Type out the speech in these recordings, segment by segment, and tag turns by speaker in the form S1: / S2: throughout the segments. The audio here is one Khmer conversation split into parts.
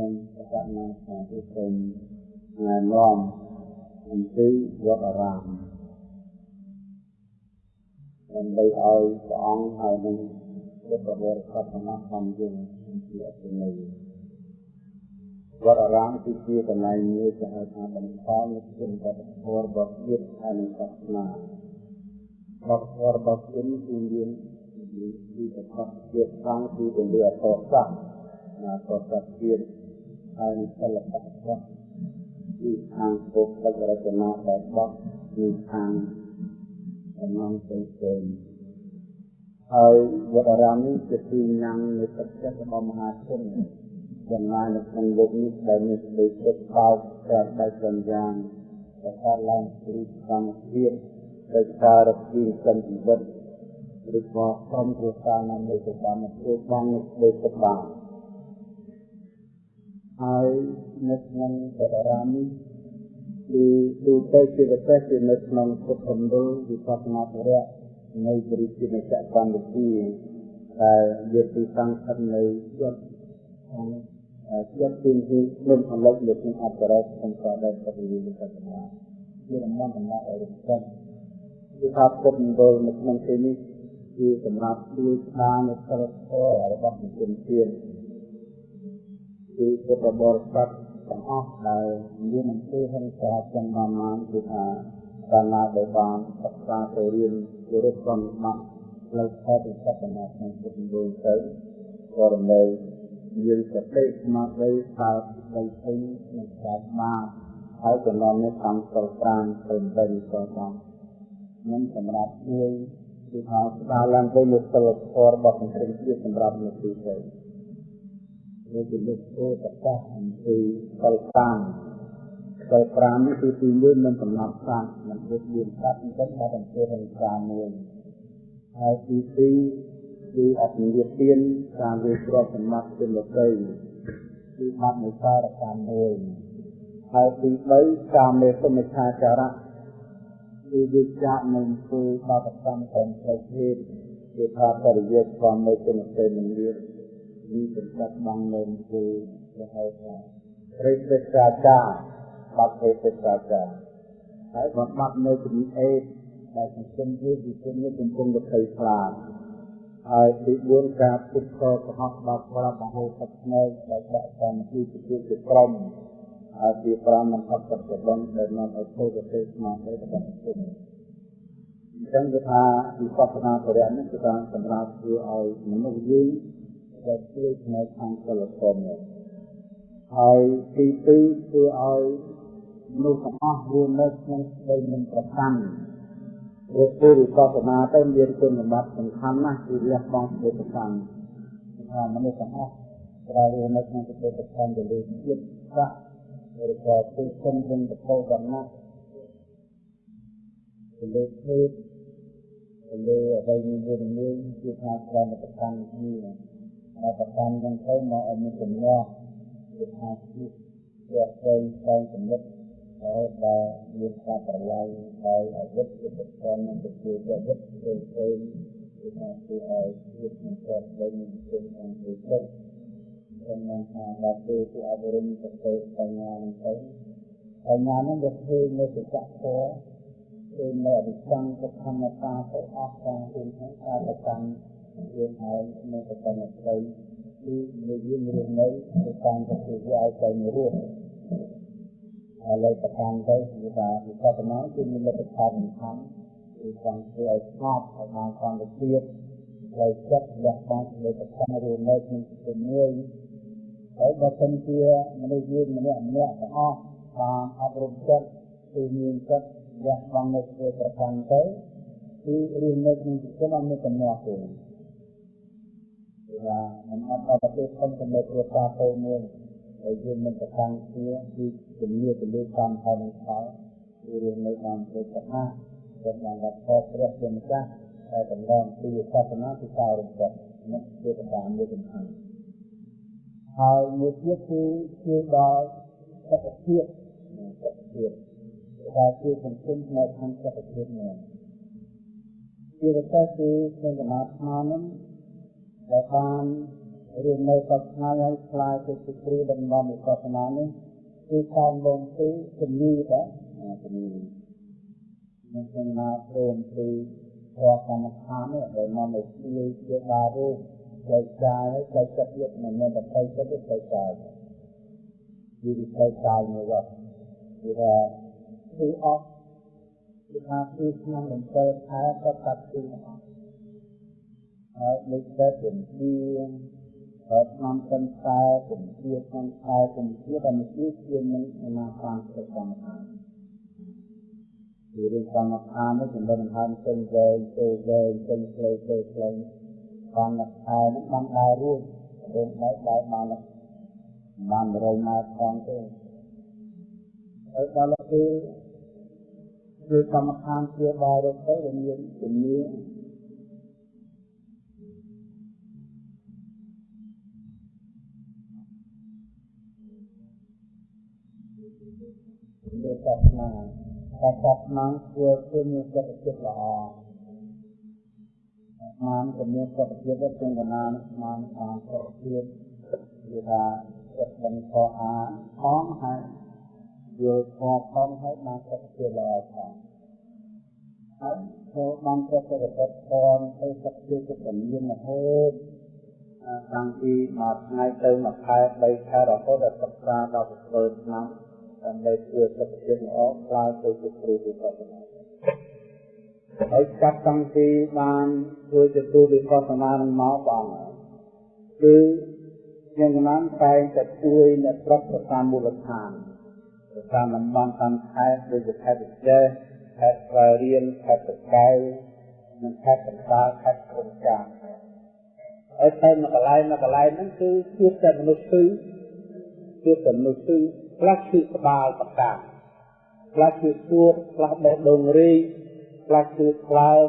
S1: ខ្ញុំប្រកាសណាថាគឺសូមណែនាំអំពីវត្តអារាមដើម្បីឲ្យព្រះអង្គហើយនឹងពុទ្ធបរិស័ទទាំងអស់បានយល់អំពីអត្ថន័យវត្តអារាមគឺជាកន្លែងមួយដែលហៅថាបង្កល់នូវគុណវប្បធម៌របស់ជាតិហើយនឹងសាសនាវប្បធម៌របស់ជាតិគឺមានពីប្រកបជាតិខាងគឺពន្លឺអតសាសណាប្រកបជាតិ ហើយនឹងសិល្បៈរបស់ពីខាងពុទ្ធបរតនាដែលបោះពីខាងអំណងផ្សេងៗហើយវត្តអារាមនេះជាទីញ៉ាំនៃទឹកចិត្តរបស់មហាជនចំណាយនៅក្នុងលោកនេះដែលមានសេចក្តីទុកបោកតែបែបយ៉ាងយ៉ាងដែលកើតឡើងពីធម្មជាតិដោយសាររពីសិនជីវិតឬក៏ក្រុមគ្រួសារណាមួយទៅបានធ្វើបាននៅដូចទៅបាន ហើយនៅក្នុងបដរាមនេះគឺទូទៅជាពិសេសគឺនៅក្នុងពុទ្ធមណ្ឌលវិបស្សនាធរៈនៅបរិជានិច្ចកម្មវិធីដែលយកពីសង្ឃិតនៅជាប់ក្នុងជាប់ទីទីក្នុងអលិកលើក្នុងអបរៈក្នុងការដែលប្រតិវិនិកកម្មជាដំណំដំណក់ឲ្យរំកិនគឺថាពុទ្ធមណ្ឌលនៅក្នុងទីនេះគឺសម្រាប់ជួយស្ដារនៅសិលធម៌របស់ជនជាតិ គឺពុទ្ធបរិស័ទទាំងអស់ដែលមានអំពើហិង្សាចំណានគឺថាកាលណាដែលបានសិក្សាទៅរៀនគោរពកម្មបាក់ផ្លូវខែពិសិដ្ឋនាក្នុងពុទ្ធមណ្ឌលទៅក៏រំលែកយើងសតិស្មារតីថាបីពេញនឹងកើតបានហើយចំណងនេះតាមសិល5ទៅទៅក៏បាននឹងសម្រាប់ជួយគឺថាស្ដារឡើងទៅនូវសិលធម៌របស់សង្គមជាតិសម្រាប់នៅទីទៅ នេះជាលោកពោប្រកាសអំពីសិល5សិល5នេះគឺទី1មិនកំណត់សាស្ត្រមិនពុទ្ធមានសត្វអញ្ចឹងបានអំពីហិង្សាមួយហើយទី2គឺអភិនិទានការវាគ្រាប់សម្បត្តិជនលោកីគឺបាត់នៃសារកម្មមួយហើយទី3កាមេសមិឆាចារៈគឺវិជ្ជានឹងធ្វើបាបកម្មតាមផ្លូវភេទគឺថាបរិយាស្វាមីគុណសេមិនមាន មានសម្បត្តិបាននៅគឺគេហៅថាព្រះសិក្ខាចារបាត់ព្រះសិក្ខាចារហើយបំបត្តិនៅជំងឺអេដដែលសង្គមយើងវិស័យនេះកំពុងតែភ័យខ្លាចហើយទី4ការពុតខកុហកបាត់ប្រាំមហោសត្វនៅដែលដាក់តាមទីជាជាក្រុមហើយទី5មិនអត់ចិត្តបងដែលនាំឲ្យធ្វើប្រទេសស្មារតីរបស់សង្គមអញ្ចឹងគឺថាវិបស្សនាបរិញ្ញានេះគឺការសម្រាប់ធ្វើឲ្យមនុស្សយើង ដែលជួយផ្នែកខាងសិលធម៌នេះហើយទី2គឺឲ្យមនុស្សទាំងអស់រស់នៅក្នុងស្ដីមិនប្រកាន់ព្រោះពុរិសសនាទៅមានគុណសម្បត្តិសំខាន់ណាស់គឺលះបង់សេចក្ដីប្រកាន់ថាមនុស្សទាំងអស់ត្រូវរស់នៅក្នុងសេចក្ដីប្រកាន់ទៅលើជាតិសាសឬក៏ទីគុណវិញទៅវណ្ណៈទៅលើភេទទៅលើអ្វីមួយមួយគឺថាត្រូវតែប្រកាន់គ្នា ហើយប្រកាន់ទាំងទៅមកឲ្យមានចំណោះគឺថាជាវាទៅតែចំណិតហើយដែលមានការប្រឡាយដោយអវិជ្ជាប្រកាន់និងជាអវិជ្ជាផ្សេងផ្សេងគឺថាគឺឲ្យជាតិនឹងកើតវិញជាអង្គវិសុទ្ធក្នុងថាដល់ពេលគឺអវរិញទៅទៅបញ្ញានឹងទៅបញ្ញានឹងវាធ្វើនៅសច្ចធម៌គឺនៅអវិជ្ជាទុក្ខមតាទៅអស់ការគឺការប្រកាន់ យើងហើយនៅប្រកាន់ស្ដីគឺនៅយើងរស់នៅទៅតាមប្រតិយាឲ្យទៅរស់ហើយលើប្រកាន់ទៅគឺថាវិបត្តិមកគឺមានលទ្ធផលសំខាន់គឺចង់ធ្វើឲ្យស្ងប់ឲ្យបានសន្តិភាពហើយចិត្តលះបង់លើប្រកាន់រស់នៅក្នុងជាមួយហើយបើសិនជាមនុស្សយើងម្នាក់ម្នាក់ទាំងអស់បានអប់រំចិត្តគឺមានចិត្តលះបង់នៅធ្វើប្រកាន់ទៅគឺរឿងនៅក្នុងជីវិតអត់មានកំណត់ទេ ថាមិនអត់ដល់ប្រទេសធំចំណុចគ្រួសារទៅមួយហើយយើងមិនប្រកាន់គ្នាគឺជំនឿទៅលើកម្មផលនិងផលគឺរឿងនៅតាមព្រះសមាដែលបានรับផលព្រះជាម្ចាស់តែតម្រង់ពីសាសនាគឺការរំលឹកនេះជាកត្តាមួយសំខាន់ហើយមួយទៀតគឺជួយដល់សុខភាពសុខភាពដែលជាសង្គមផ្នែកខាងសុខភាពនេះជាពិសេសគឺក្នុងដំណើរឆ្នាំនេះ ដែលបានរៀននៅសប្តាហ៍ហើយខ្លាយទៅជាគ្រូដំណំវិបស្សនានេះគឺតាមលងទីជំនាញដែរជំនាញនឹងគណៈព្រមពីរកកម្មដ្ឋាននេះដែលនាំឲ្យជួយជាបារូបផ្លូវកាយហើយផ្លូវចិត្តទៀតមិនមែនតែផ្លូវចិត្តទេផ្លូវកាយវាផ្លូវកាយមួយវត្តគឺថាគឺអត់គឺថាគឺក្នុងលំពើខែក៏កាត់ទី ហើយនេះតែពជាហើយក្នុងសិនខ្សែពជាក្នុងខ្សែពជាដែលមិនជានឹងណាខាងទៅកម្មដ្ឋានគឺរឿងកម្មដ្ឋាននេះចំណុចសំខាន់ពេញវែងទៅវែងពេញខ្លីទៅខ្លីកម្មដ្ឋាននឹងបានដើររួមរឿងបែបបែបបានបាន100ម៉ែត្រផងទេហើយដល់គឺគឺកម្មដ្ឋានជាបារទៅវាមានជំនាញ វាតបណាតែតបណាធ្វើគឺមានចិត្តចិត្តល្អស្មានក៏មានសុខភាពដូចជាកណានស្មានខាងសុខភាពគឺថាចិត្តមិនខកអាផងហើយយល់ខកផងហើយបានសុខភាពល្អផងហើយចូលបានប្រតិបត្តិផងទៅសុខភាពទៅមានរហូតតាំងពីមួយថ្ងៃទៅមួយខែ3ខែរហូតដល់សិក្សាដល់7ឆ្នាំ ដើម្បីធ្វើសុខភាពល្អខ្លាយទៅជាគ្រូវិបស្សនាហើយចាប់តាំងពីបានធ្វើជាគ្រូវិបស្សនានឹងមកបងគឺយ៉ាងណាតែងតែជួយអ្នកប្រុសប្រតាមមូលដ្ឋានប្រតាមតំបន់តាមខេត្តដូចជាខេត្តវិជ័យខេត្តស្វាយរៀងខេត្តតកែវនិងខេត្តកណ្ដាលខេត្តក្រុងចាមហើយតែមួយកន្លែងមួយកន្លែងហ្នឹងគឺជួបតែមនុស្សគឺជួបតែមនុស្សគឺ ខ្លះគឺក្បាលប្រកាសខ្លះគឺសួតខ្លះបេះដូងរីកខ្លះគឺក្លើម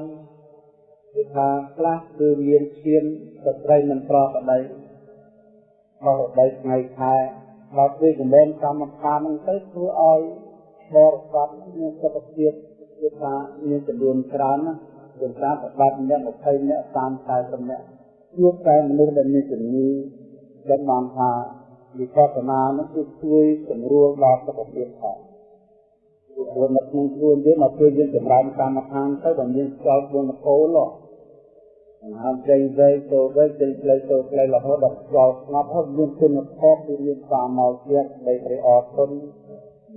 S1: គឺថាខ្លះគឺមានឈាមស្ត្រីមិនប្រក្តីបោះដីថ្ងៃខែដល់ពេលជំនាញកម្មដ្ឋានហ្នឹងទៅធ្វើឲ្យបរិស័ទមានសុខភាពគឺថាមានចំនួនច្រើនណាជាការប្របាត់អ្នក20អ្នក30 40អ្នកជួបតែមនុស្សដែលមានជំងឺដែលបានថា វិបស្សនានោះគឺជួយសម្រួលដល់សុខភាពផងព្រោះនៅក្នុងខ្លួនយើងមកពេលយើងចម្រើនកម្មដ្ឋានទៅបើមានខ្យល់ខ្លួនកោលហើយចេញវែងទៅវែងចេញផ្លូវទៅផ្លូវរហូតដល់ខ្យល់ស្ងប់ហើយមានគុណធម៌គឺមានសាមោជាតិនៃព្រះអរគុណ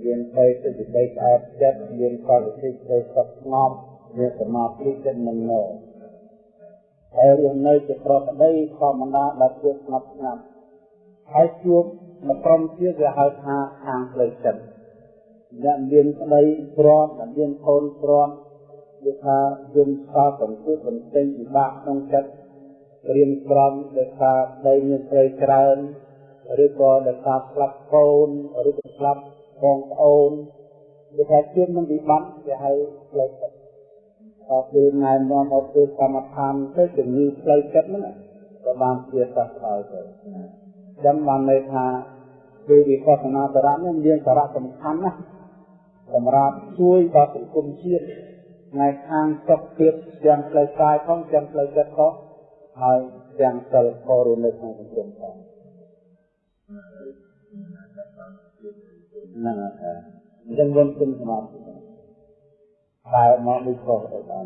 S1: មានទៅទៅសេចក្តីស្អាតចិត្តមានកលសិទ្ធិសុខស្ងប់មានសមាធិចិត្តនឹងនៅហើយយើងនៅជាប្រក្តីធម្មតាដែលជាស្ងប់ស្ងាត់ ហើយជួបមកក្រុមទៀតវាហៅថាខាងផ្លូវចិត្តអ្នកមានក្តីព្រាត់អ្នកមានធនព្រាត់គឺថាយំសោកបន្ទុកបន្ទិញពិបាកក្នុងចិត្តរៀនក្រំដោយសារដីមានស្រីច្រើនឬក៏ដោយសារស្លាប់កូនឬក៏ស្លាប់បងប្អូនគឺថាជួបនឹងវិបត្តិគេហៅផ្លូវចិត្តដល់ពេលណែនាំមកធ្វើកម្មដ្ឋានទៅជំងឺផ្លូវចិត្តហ្នឹងក៏បានជាសះស្បើយទៅ ចាំបានន័យថាគឺវិបស្សនាសារៈនេះមានសារៈសំខាន់ណាស់សម្រាប់ជួយដល់សង្គមជាតិផ្នែកខាងសុខភាពទាំងផ្លូវកាយផងទាំងផ្លូវចិត្តផងហើយទាំងសិលធម៌រស់នៅក្នុងសង្គមផងហ្នឹងហើយអញ្ចឹងវិញគុំសមាធិតែមកដូចខុសទៅបាន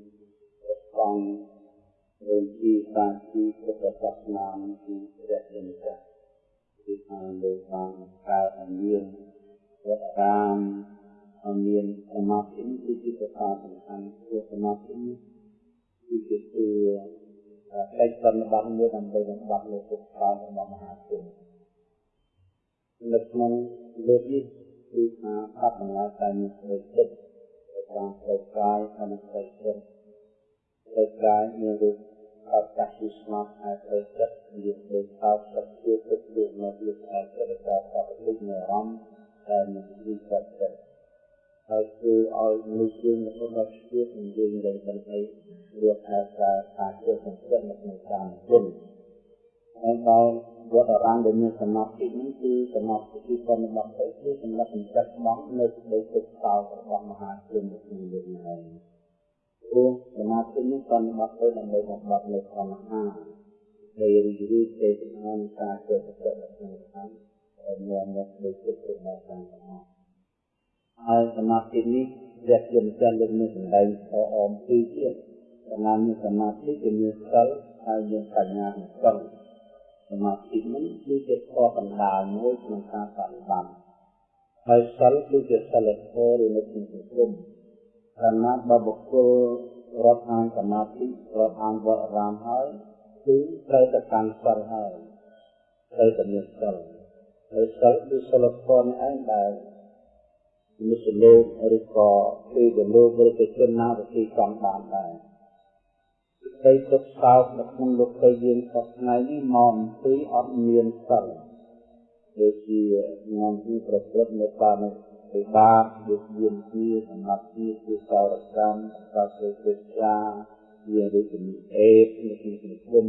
S1: như như thế mình không biết như cảm thấy cái trời như thế này thì con rồi khi ta khi có tập tập làm thì sẽ đến cả thì hàng đời hàng cao hàng nhiên rất ram hàng nhiên mà tính thì chỉ có ta thành thành của mà tính thì cái từ កិច្ចប្រតិបត្តិមួយដើម្បីបំបត្តិលោកពុទ្ធតាមរបស់មហាជននៅក្នុងលោកនេះគឺថាអបអរសាតែមានសេចក្តីតាមផ្លូវកាយនិងផ្លូវចិត្តផ្លូវកាយមានរូបអត្តសញ្ញាណស្មារតីផ្លូវចិត្តមានដូចអត់សក្តិទុកដូចនៅលើអត្តរកាសបតិនៃអារម្មណ៍ដែលមានវិបត្តិហើយគឺឲ្យមនុស្សយើងនៅក្នុងជីវិតនឹងយើងដែលមិនអីវាអាចការការជឿសង្កត់នៅក្នុងការគុណហើយដល់វត្តអារាមដែលមានសមាធិនេះគឺសមាធិគឺប៉ុណ្ណឹងទៅគឺសម្រាប់បញ្ចុះបងនៅសេចក្តីទុកសោករបស់មហាជនក្នុងយើងហើយ ព្រោះសមាធិនេះប៉ុណ្ណឹងទៅដើម្បីបំបត្តិនៅក្នុងមហាដែលរីករាយទេចំណានការជឿសង្កត់នៅក្នុងខាងដែលមាននៅដូចទុករបស់ខាងទាំងអស់ហើយសមាធិនេះរយៈយមចាស់លើកនេះសម្ដែងអមពីទៀតសម្រាប់មានសមាធិគឺមានសិលហើយមានបញ្ញាក្នុងសិលសមាធិនេះគឺជាខកណ្ដាលមួយក្នុងការបប្រតិបត្តិហើយសិលគឺជាសិលធម៌ឬនៅក្នុងសង្គម ខណៈបើបុគ្គលរាប់អានសមាធិរាប់អានវត្តអារាមហើយគឺត្រូវតែកាន់សិលហើយត្រូវតែមានសិលហើយសិលគឺសិលធម៌នេះឯងដែលមនុស្សលោកឬក៏ពីលោកឬក៏ជនណាវិធីកំបានដែរដីទុកសោកនៅក្នុងលោកទៅយើងសពថ្ងៃនេះមកពីអត់មានសិលដូចជាញ៉ាំពីប្រព្រឹត្តនៅតាម ពិបាកដូចមានជាសម្រាប់ជាជាសោរកម្មកាសេចេចាជាដូចជាអេបនៅក្នុងសង្គម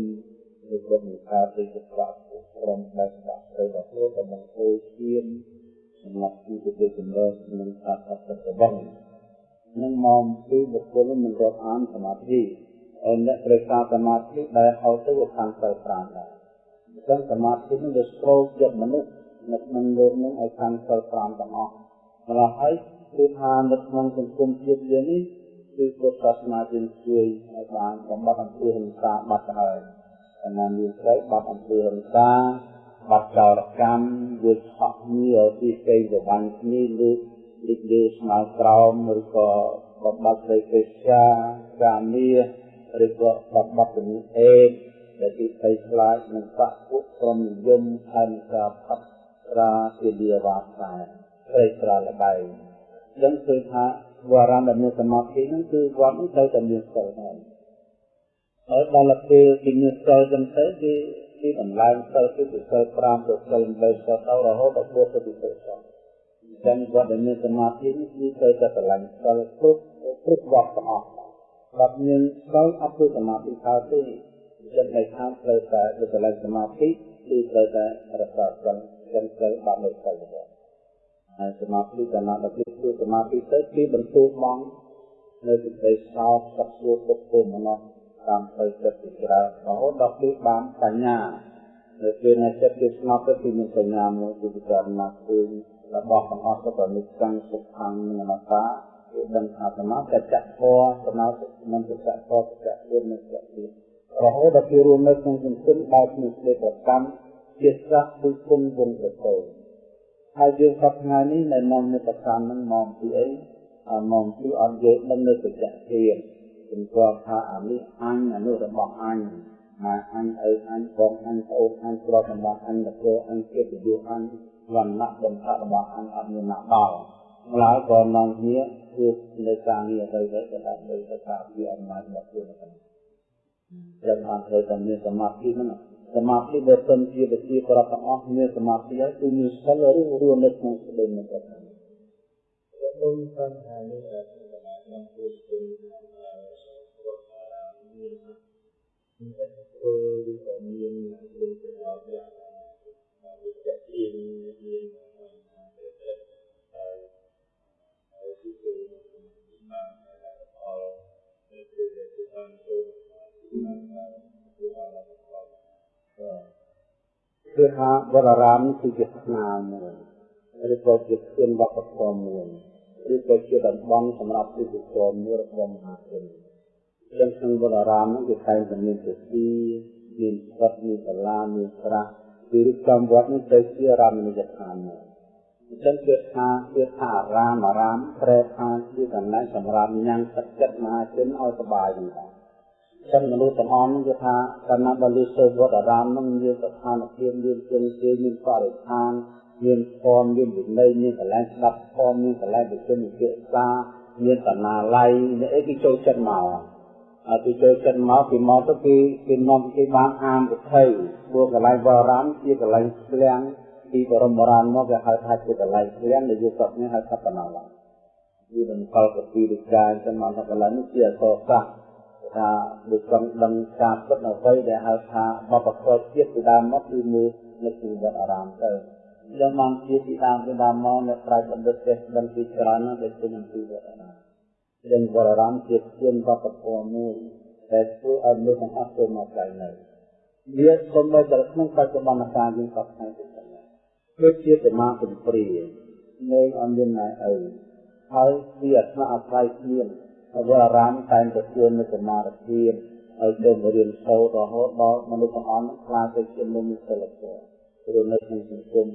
S1: ឬក៏មានការទីកប្រាក់ក្រុមបែបដាក់ទៅដល់ខ្លួនក៏មិនគោឈាមសម្រាប់ទីទៅចម្រើននឹងការប្រព្រឹត្តរបស់នឹងមកពីបុគ្គលមិនរាប់អានសមាធិអ្នកត្រូវការសមាធិដែលហៅទៅខាងទៅ5ដែរអញ្ចឹងសមាធិនេះវាស្រូបយកមនុស្សនៅក្នុងលោកនេះឲ្យខាងទៅ5ទាំងអស់ ម្ល៉េះហើយគឺថានៅក្នុងសង្គមជាតិយើងនេះគឺពុទ្ធសាសនាយើងជួយឲ្យបានបំបត្តិអំពើហិង្សាបាត់ទៅហើយអនាមានស្រីបាត់អំពើហិង្សាបាត់ចោរកម្មវាឆក់គ្នាពីគេទៅបានគ្នាលើលេខលើស្មៅក្រោមឬក៏បំបត្តិសេចក្តីសាកាមាឬក៏បបត្តិជំនឿអេដែលទីភ័យខ្លាចនឹងបកពួកក្រុមនិយមហើយនឹងការផាត់រាជាលាវាសា ព្រៃស្រលបៃដឹងឃើញថាវរណ្ណមានសមាធិហ្នឹងគឺវត្តនេះត្រូវតែមានសិលហើយហើយដល់ពេលគេមានសិលចឹងទៅគេគេតម្លើងសិលគឺសិល5ទៅសិល8ទៅទៅរហូតដល់4ទៅពិសេសអញ្ចឹងវត្តដែលមានសមាធិនេះគឺត្រូវតែស្រឡាញ់សិលគ្រប់គ្រប់វត្តទាំងអស់បើមានស្គាល់អពុសមាធិខោទេចិត្តនៃខាងត្រូវតែទៅកន្លែងសមាធិគឺត្រូវតែរក្សាសិលចឹងត្រូវបានលើកទៅរបស់ ហើយសមាធិកណ្ដាលដល់គឺសមាធិទៅគឺបន្ទូបងនៅសេចក្តីសោកសក្សួរពុទ្ធមនោតាមទៅចិត្តពីក្រៅរហូតដល់គឺបានបញ្ញានៅពេលណាចិត្តគឺស្ងប់ទៅគឺមានបញ្ញាមួយគឺពិចារណាឃើញរបស់ទាំងអស់ទៅនិច្ចੰសុខੰនិងអនត្តាគឺដឹងថាសមាធិចៈធម៌សមាធិមិនចៈធម៌ចៈគុណនិងចៈទៀតរហូតដល់គេរួមនៅក្នុងសង្គមបែបនេះទេប្រកម្មជាស្រះគឺគុណវងប្រកោ ហើយយើងសពថ្ងៃនេះនៅនាំនៅប្រកម្មនឹងមកពីអីមកពីអត់យកដឹងនៅសច្ចៈធានជំទាស់ថាអានេះអញអានោះរបស់អញណាអញឪអញបងអញប្អូនអញគ្រាប់របស់អញតកអញកិត្តិយសអញវណ្ណៈបំផាក់របស់អញអត់មានណាដល់ម្ល៉េះក៏នាំគ្នាគឺនៅការងារអ្វីៗក៏ដើម្បីទៅការពារអំណាចរបស់ខ្លួនហ្នឹងត្រូវបានធ្វើតែមានសមាធិហ្នឹង សមាធិបើសិនជាវិជាប្រាប់ទាំងអស់មានសមាធិហើយគឺមានសិលឬរួមនៅក្នុងស្ដីនេះគាត់ហ្នឹងខ្ញុំបានថានេះថាក្នុងពុទ្ធគុណមានមានធ្វើឬក៏មានគុណប្រយោជន៍យ៉ាងវិជ្ជាមាន គឺថាវត្តអារាមគឺជាស្នាមួយឬក៏ជាស្ពានវប្បធម៌មួយឬក៏ជាតំបន់សម្រាប់ពិធីកម្មមួយរបស់មហាជនចឹងក្នុងវត្តអារាមនោះគេតែងតែមានពិធីមានស្រុកមានសាលាមានស្រះគឺរៀបចំវត្តនេះទៅជារមណីយដ្ឋានមួយអញ្ចឹងគឺថាគឺថាអារាមអារាមប្រែថាជាកន្លែងសម្រាប់ញ៉ាំងទឹកចិត្តមហាជនឲ្យសប្បាយហ្នឹងដែរ ចឹងមនុស្សទាំងអស់គឺថាកាលណាបើលឺសូវវត្តអារាមនឹងមានស្ថានភាពមានជើងជើងមានបរិស្ថានមានធម៌មានវិន័យមានកន្លែងស្ដាប់ធម៌មានកន្លែងប្រជុំវិភាសាមានបណ្ណាល័យនេះអីគេចូលចិត្តមកអត់គេចូលចិត្តមកពីមកទៅគេគេនាំគេបានអានវិថីព្រោះកន្លែងវរំជាកន្លែងស្លាំងពីបរមបុរាណមកគេហៅថាជាកន្លែងស្លាំងនៅយុគសពនេះហៅថាបណ្ណាល័យវានឹងកលកពីវិការចឹងមកថាកន្លែងនេះជាអសរសាស្ត្រ ថាដូចចង់ដឹងការពិតអ្វីដែលហៅថាបបកលជាតិពីដើមមកគឺមើលនៅទីវត្តអារាមទៅយ៉ាងមកជាពីដើមពីដើមមកនៅប្រាជ្ញបណ្ឌិតទេដឹងពីច្រើនណាស់ដែលជានឹងទីវត្តអារាមយើងវត្តអារាមជាជាវត្តធម៌មួយដែលធ្វើឲ្យមនុស្សទាំងអស់ចូលមកក្រៃនៅវាសូម្បីតែក្នុងបច្ចុប្បន្នកាលយើងក៏ស្គាល់ទៅដែរដូចជាសមាធិព្រានៃអមានណៃអើហើយវាអស្ចារ្យអាស្រ័យគ្នា ហើយអារាមតែងតែជឿនៅសមាធិហើយទៅរៀនសូត្ររហូតដល់មនុស្សទាំងអស់នឹងខ្លាចទៅជាមុំសិលធម៌ព្រោះនៅក្នុងសង្គម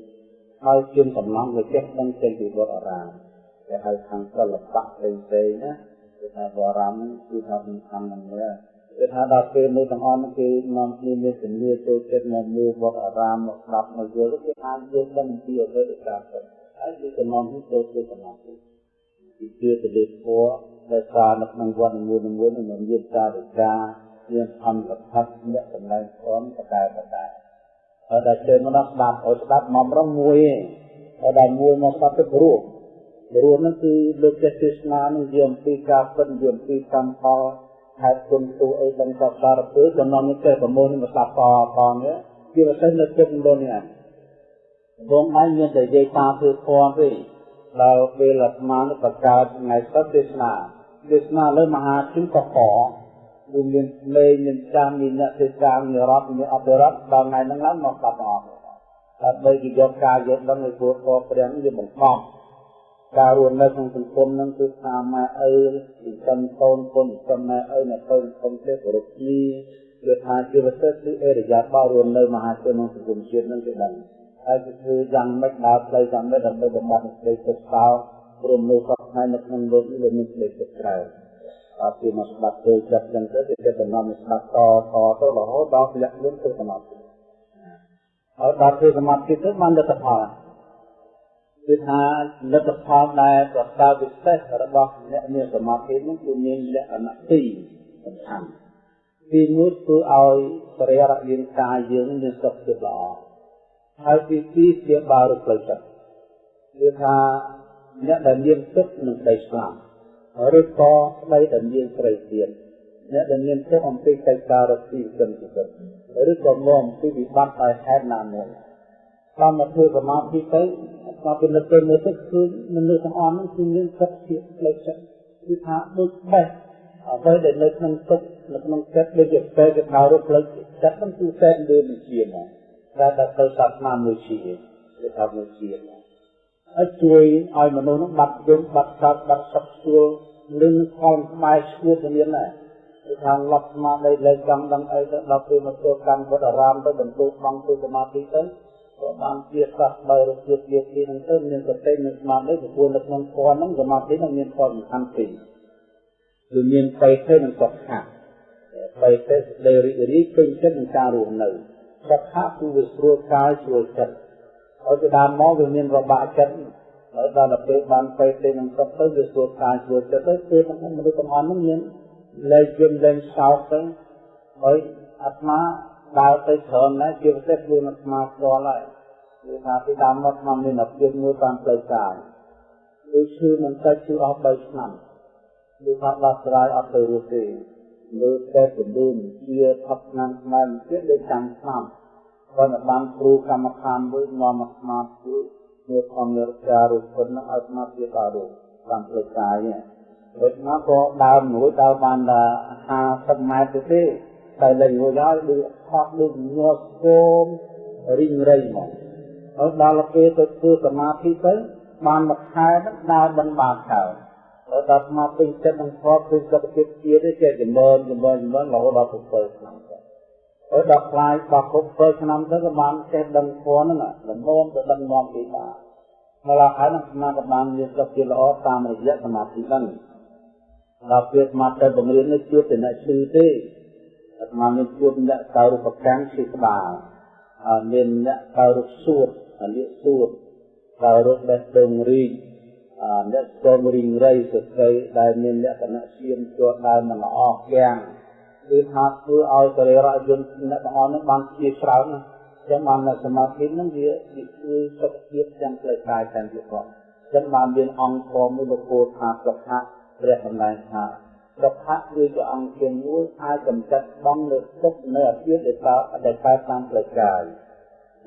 S1: ហើយជាសំណងវាចេះដឹងចេញពីវត្តអារាមតែហៅខាងសិល្បៈផ្សេងៗណាគឺថាវត្តអារាមគឺថាសំខាន់ណាស់ដែរគឺថាដល់ពេលនោះទាំងអស់គេនាំគ្នាមានជំនឿចូលចិត្តមកមើលវត្តអារាមមកស្ដាប់មកយល់គឺថាយើងដឹងពីអ្វីដែលកើតហើយយើងក៏នាំគ្នាចូលទៅសមាធិពីជឿទៅលើធម៌ ដែលសារនៅក្នុងវត្តនីមួយៗនឹងមានការវិការមានអន្តរផាត់អ្នកសម្ដែងព្រមបតែបតែហើយតែជើងមកដល់ស្ដាប់ឲ្យស្ដាប់មករងមួយឯងហើយដល់មួយមកស្ដាប់ទៅព្រោះព្រោះហ្នឹងគឺលើកចេះទេសនានឹងនិយាយអំពីការពិតនិយាយអំពីកម្មផលហេតុគុណទូអីដឹងសពសារពើចំណងនេះចេះប្រមូលនេះមកស្ដាប់តតនេះជាពិសេសនៅចិត្តនោះនេះបងឯងមានតែនិយាយតាមធ្វើធម៌ទេដល់ពេលអាត្មានឹងបង្កើតថ្ងៃសុទ្ធទេសនា ទេសនាលើមហាជនកកគឺមានលេងមានចាំមានអ្នកទេសនាមានរដ្ឋមានអភិរដ្ឋដល់ថ្ងៃហ្នឹងឡើងមកស្ដាប់អស់ដើម្បីគេយកការយកដឹងឲ្យពួកកព្រះវាបង្កប់ការរស់នៅក្នុងសង្គមហ្នឹងគឺថាម៉ែឪចិញ្ចឹមកូនកូនចិញ្ចឹមម៉ែឪអ្នកកូនសង្គមទេគោរពគ្នាគឺថាជីវិតទៅគឺអរិយាប័ត្ររស់នៅមហាជនក្នុងសង្គមជាតិហ្នឹងគេដឹងហើយគឺធ្វើយ៉ាងម៉េចដើរផ្លូវយ៉ាងម៉េចដើម្បីបំបត្តិសេចក្តីទុក្ខសោ ព្រមនៅសពថ្ងៃនៅក្នុងលោកនេះមានសេចក្តីទុក្ខច្រើនអត់ពីមកស្ដាប់ទៅចិត្តចឹងទៅគេគេតំណស្ដាប់តតទៅរហូតដល់លក្ខលៀនទៅសមាធិហើយដល់ធ្វើសមាធិទៅបានលទ្ធផលគឺថាលទ្ធផលដែលប្រសើរពិសេសរបស់អ្នកមានសមាធិនោះគឺមានលក្ខណៈពីរសំខាន់ទីមួយគឺឲ្យបរិយារាងកាយយើងមានសុខភាពល្អហើយទីពីរជាបារុផ្លូវចិត្តគឺថា អ្នកដែលមានទឹកនឹងដីស្លាប់ឬក៏ស្ដីដែលមានស្រីទៀតអ្នកដែលមានទុកអំពីកិច្ចការរកស៊ីចិនជីវិតឬក៏មកអំពីវិបត្តិដោយហេតុណាមួយតាមមកធ្វើសមាធិទៅមកពិនិត្យទៅមើលទៅគឺមនុស្សទាំងអស់ហ្នឹងគឺមានសក្តិភាពផ្លូវចិត្តគឺថាដូចបេះអ្វីដែលនៅក្នុងទុកនៅក្នុងចិត្តដូចជាពេលគេដៅរកផ្លូវចិត្តហ្នឹងគឺតែលើវិជាណាដែលដល់ទៅសាសនាមួយជាគេថាមួយជា ហើយជួយឲ្យមនុស្សហ្នឹងបាត់យំបាត់សោកបាត់សុខស្រួលនឹងខំស្បែកឈួតទៅមានដែរគឺថាលប់ស្មារតីលើចង់ដឹងអីទៅដល់ពេលមកចូលកម្មវត្តអារាមទៅបន្ទូបងទៅសមាធិទៅក៏បានជាសះបើរជាជាទីហ្នឹងទៅមានសតិមានស្មារតីប្រពន្ធនៅក្នុងធម៌ហ្នឹងសមាធិហ្នឹងមានផលសំខាន់ពីរគឺមានបេទេនិងសុខៈបេទេដែលរីករាយពេញចិត្តនឹងការរស់នៅសុខៈគឺវាស្រួលកាយស្រួលចិត្ត ឲ្យទៅដើមមកវាមានរបបាក់ចិត្តហើយដល់ទៅពេលបានពេទេនឹងសុខទៅវាស្រួលកាយស្រួលចិត្តទៅគឺមនុស្សទាំងអស់ហ្នឹងមានលែងយំលែងសោកទៅហើយអាត្មាដើរទៅច្រើនណាស់ជាពិសេសខ្លួនអាត្មាផ្ទាល់ហើយគឺថាពីដើមមកអាត្មាមានអភិបាលមួយតាមផ្លូវកាយគឺឈឺមិនតិចឈឺអស់3ឆ្នាំគឺថាដោះស្រាយអត់ទៅរស់ទេលើតែជំនួនជាថប់ឆ្នាំខ្មែរទៀតដូចចាំឆ្នាំ គាត់បានគ្រូកម្មដ្ឋានមួយនាំមកស្មាតជួយមានអំណាចការរូបគុណឲ្យស្មាតជាការរូបតាមផ្លូវកាយនេះដូចមកក៏ដើរមួយដើរបាន50ម៉ែត្រទេតែលេងរួចហើយដូចខកដូចញ័រស្គមរីងរៃមកហើយដល់ពេលទៅធ្វើសមាធិទៅបានមួយខែហ្នឹងដើរមិនបានកើតហើយដល់ស្មាពេញចិត្តនឹងខកគឺសុខភាពជាតិទេចេះចម្រើនចម្រើនចម្រើនរហូតដល់7ឆ្នាំទៅ ហើយដល់ខ្លាយដល់គ្រប់7ឆ្នាំទៅក៏បានចេះដឹងធម៌ហ្នឹងល្មមទៅដឹងមកពីបានមកឡើងហើយនឹងស្មាក៏បានមានសុខភាពល្អតាមរយៈសមាធិហ្នឹងដល់ពេលស្មាទៅបង្រៀននេះជួបតែអ្នកឈឺទេអាត្មាមានជួបអ្នកកៅរូបកម្មឈឺក្បាលមានអ្នកកៅរូបសួតអាលៀកសួតកៅរូបបេះដូងរីកអ្នកស្គមរីងរៃសស្ត្រីដែលមានលក្ខណៈឈាមជាប់ដើមមិនល្អគាំង គឺថាធ្វើឲ្យសរីរៈយន្តអ្នកទាំងអស់នោះបានជាច្រើនណាចឹងបាននៅសមាធិហ្នឹងវាវាជួយសុខភាពទាំងផ្លូវកាយទាំងជាផងចឹងបានមានអង្គធម៌មួយលោកពោលថាសុខៈព្រះសម្ដែងថាសុខៈគឺជាអង្គជាមួយអាចកំចាត់បងលើទុកនៅអភិដែលកើតដែលកើតតាមផ្លូវកាយ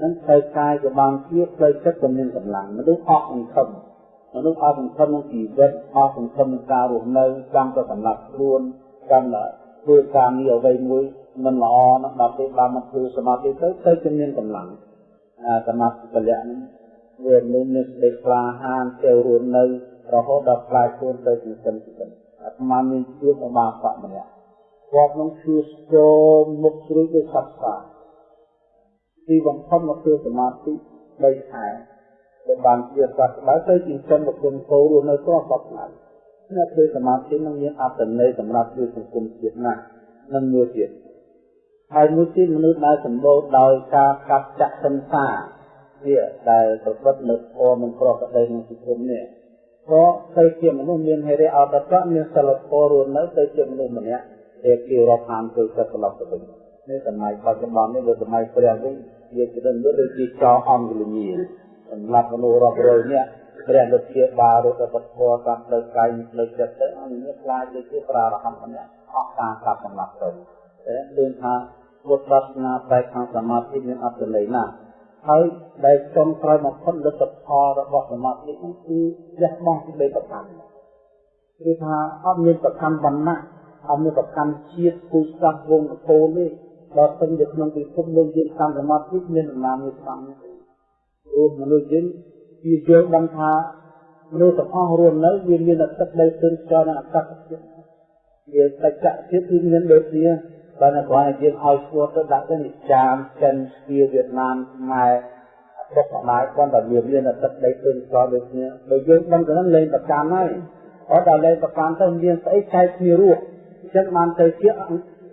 S1: នឹងផ្លូវកាយក៏បានជាផ្លូវចិត្តក៏មានកម្លាំងមនុស្សអស់អង្ខឹមមនុស្សអស់សង្ឃឹមនឹងជីវិតអស់សង្ឃឹមនឹងការរស់នៅចាំទៅសម្រាប់ខ្លួនចាំ ធ្វើការងារអ្វីមួយមិនល្អណាស់ដល់ពេលបានមកធ្វើសមាធិទៅទៅជាមានកម្លាំងអាសមាធិពលៈនេះវាមានមានសេចក្ដីក្លាហានចូលរស់នៅរហូតដល់ខ្លាយខ្លួនទៅជាសិនជាសិនអាត្មាមានជួបអបាបៈម្នាក់គាត់នឹងឈឺចូលមុខជ្រួយដោយសត្វសាទីបំផុតមកធ្វើសមាធិ3ខែដែលបានជាសត្វក្តៅទៅចិញ្ចឹមមកគុំគោរស់នៅត្រង់សពថ្ងៃ អ្នកធ្វើសមាធិនឹងមានអត្តន័យសម្រាប់ជួយសង្គមជាតិណាស់និងមួយទៀតហើយមួយទៀតមនុស្សដែលសម្បូរដោយការកាប់ចាក់សន្សាវាដែលប្រព្រឹត្តនៅធម៌មិនប្រក្រតីក្នុងសង្គមនេះក៏ទៅជាមនុស្សមានហេរិអត់តៈមានសិលធម៌រស់នៅទៅជាមនុស្សម្នាក់ដែលគេរាប់អានទៅចិត្តត្រឡប់ទៅវិញនេះសម័យបច្ចុប្បន្ននេះវាសម័យព្រះវិញវាច្រើនដូចជាចោអង្គលញាសម្រាប់មនុស្សរាប់រយនាក់ ព្រះលោកជាបារុទ្ធពធតាមផ្លូវកាយផ្លូវចិត្តទៅអង្គនេះខ្លាចទៅជាប្រារហន្តម្នាក់អស់ការកាប់សម្លាប់ទៅតែដូចថាពុទ្ធសាសនាបែបខាងសមាធិមានអត្ថន័យណាស់ហើយដែលចុងក្រោយមកផុតលទ្ធផលរបស់សមាធិនោះគឺលះបង់ពីប្រកម្មគឺថាអត់មានប្រកម្មវណ្ណៈអត់មានប្រកម្មជាតិគូសាសវងកូនទេដល់ទៅក្នុងពិភពលោកយើងតាមសមាធិមានដំណាងមួយស្ដាំអូមនុស្សយើង វាយល់ដឹងថាមនុស្សទាំងអស់រស់នៅវាមានអត្តដីទិនចរនិងអត្តភាពវាបច្ចៈភាពគឺមានដូចគ្នាបើនៅគ្រាន់តែយើងឲ្យស្គាល់ទៅដាក់ទៅនិចានចិនស្វីវៀតណាមខ្មែរពុកម្ដាយគាត់តែវាមានអត្តដីទិនចរដូចគ្នាដោយយើងដឹងទៅនឹងលេងប្រកាន់ហើយអត់ដល់លេងប្រកាន់ទៅមានស្អីចែកគ្នារស់អញ្ចឹងបានទៅជា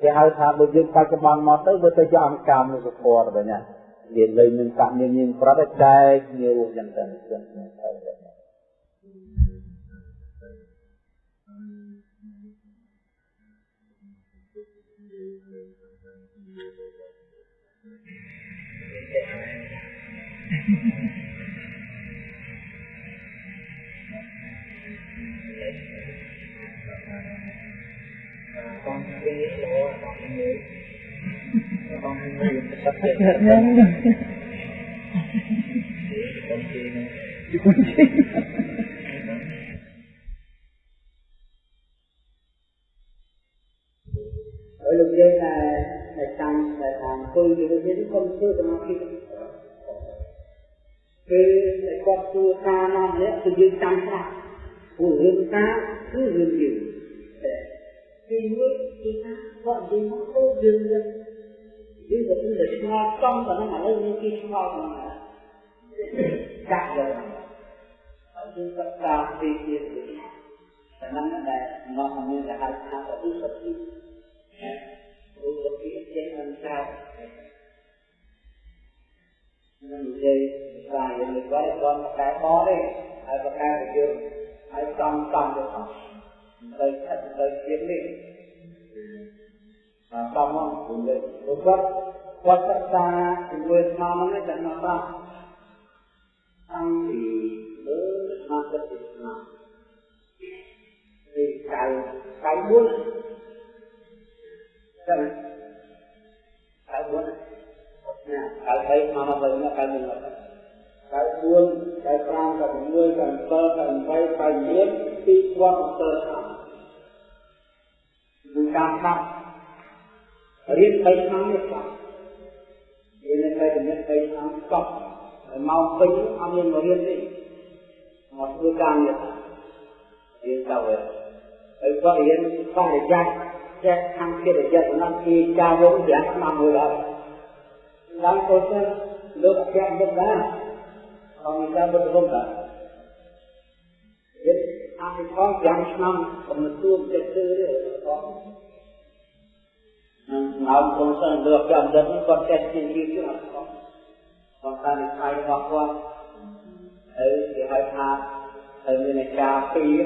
S1: គេហៅថាបើយើងបច្ចុប្បន្នមកទៅវាទៅជាអង្គការមនុស្សធម៌ទៅណា វាលេងនឹងកាក់មានមានប្រតិចែកគ្នារស់យ៉ាងទៅចឹងទៅ
S2: បងពី លោបងមួយបងមួយទឹកទឹកហ្នឹងបងពីនេះបងពី
S1: ហើយលោកយើងតែតែតាមតែតាមគោលយើងនេះកុំធ្វើសមាធិគឺតែគាត់ធ្វើការនាំនេះគឺយើងចាំខ្លះព្រោះរឿងការគឺរឿងយើងទីមួយទីថាគាត់និយាយមកទៅយើងយើងយើងទៅទៅឆ្ងល់ចំទៅនឹងឥឡូវយើងគេឆ្ងល់ហ្នឹងចាក់យកហើយយើងក៏តាមទីទៀតតែហ្នឹងដែលមកមានគេហៅថាឧសតិឧសតិចេះមិនចាក់នឹងនិយាយថាយើងមិនគាត់គាត់មកកែបទេហើយប្រកាសទៅយើងហើយសំសំទៅអស់ទៅខិតទៅទៀតនេះ តាមមកគុំលេគាត់គាត់សិក្សាជាមួយស្មារតីតែមកប្រាតាំងពីលើស្មារតីស្មារតីកៅកៅ4ចឹងកៅ4 រកាប់រៀន3ឆ្នាំនេះខ្លះរៀនតែជំនាញ3ឆ្នាំកប់ហើយមកពេញអត់មានមករៀនទេមកធ្វើការងាររៀនទៅហើយគាត់រៀនបរិយាចេះខាងកិរិយាសំណាក់ពីចាវង5ឆ្នាំមួយហើយឡើងទៅទៅលោកអគ្គមុខដែរអង្គការបុត្រគុំដែរយើងអង្គផង5ឆ្នាំកំណត់ទួចិត្តទៅទេប ងមកគុំសិនលោកចាំដឹងគាត់ចេះជាជាជាអត់ផងគាត់តាមខៃរបស់គាត់ហើយគេហៅថាហើយមានអាចារ្យពីរ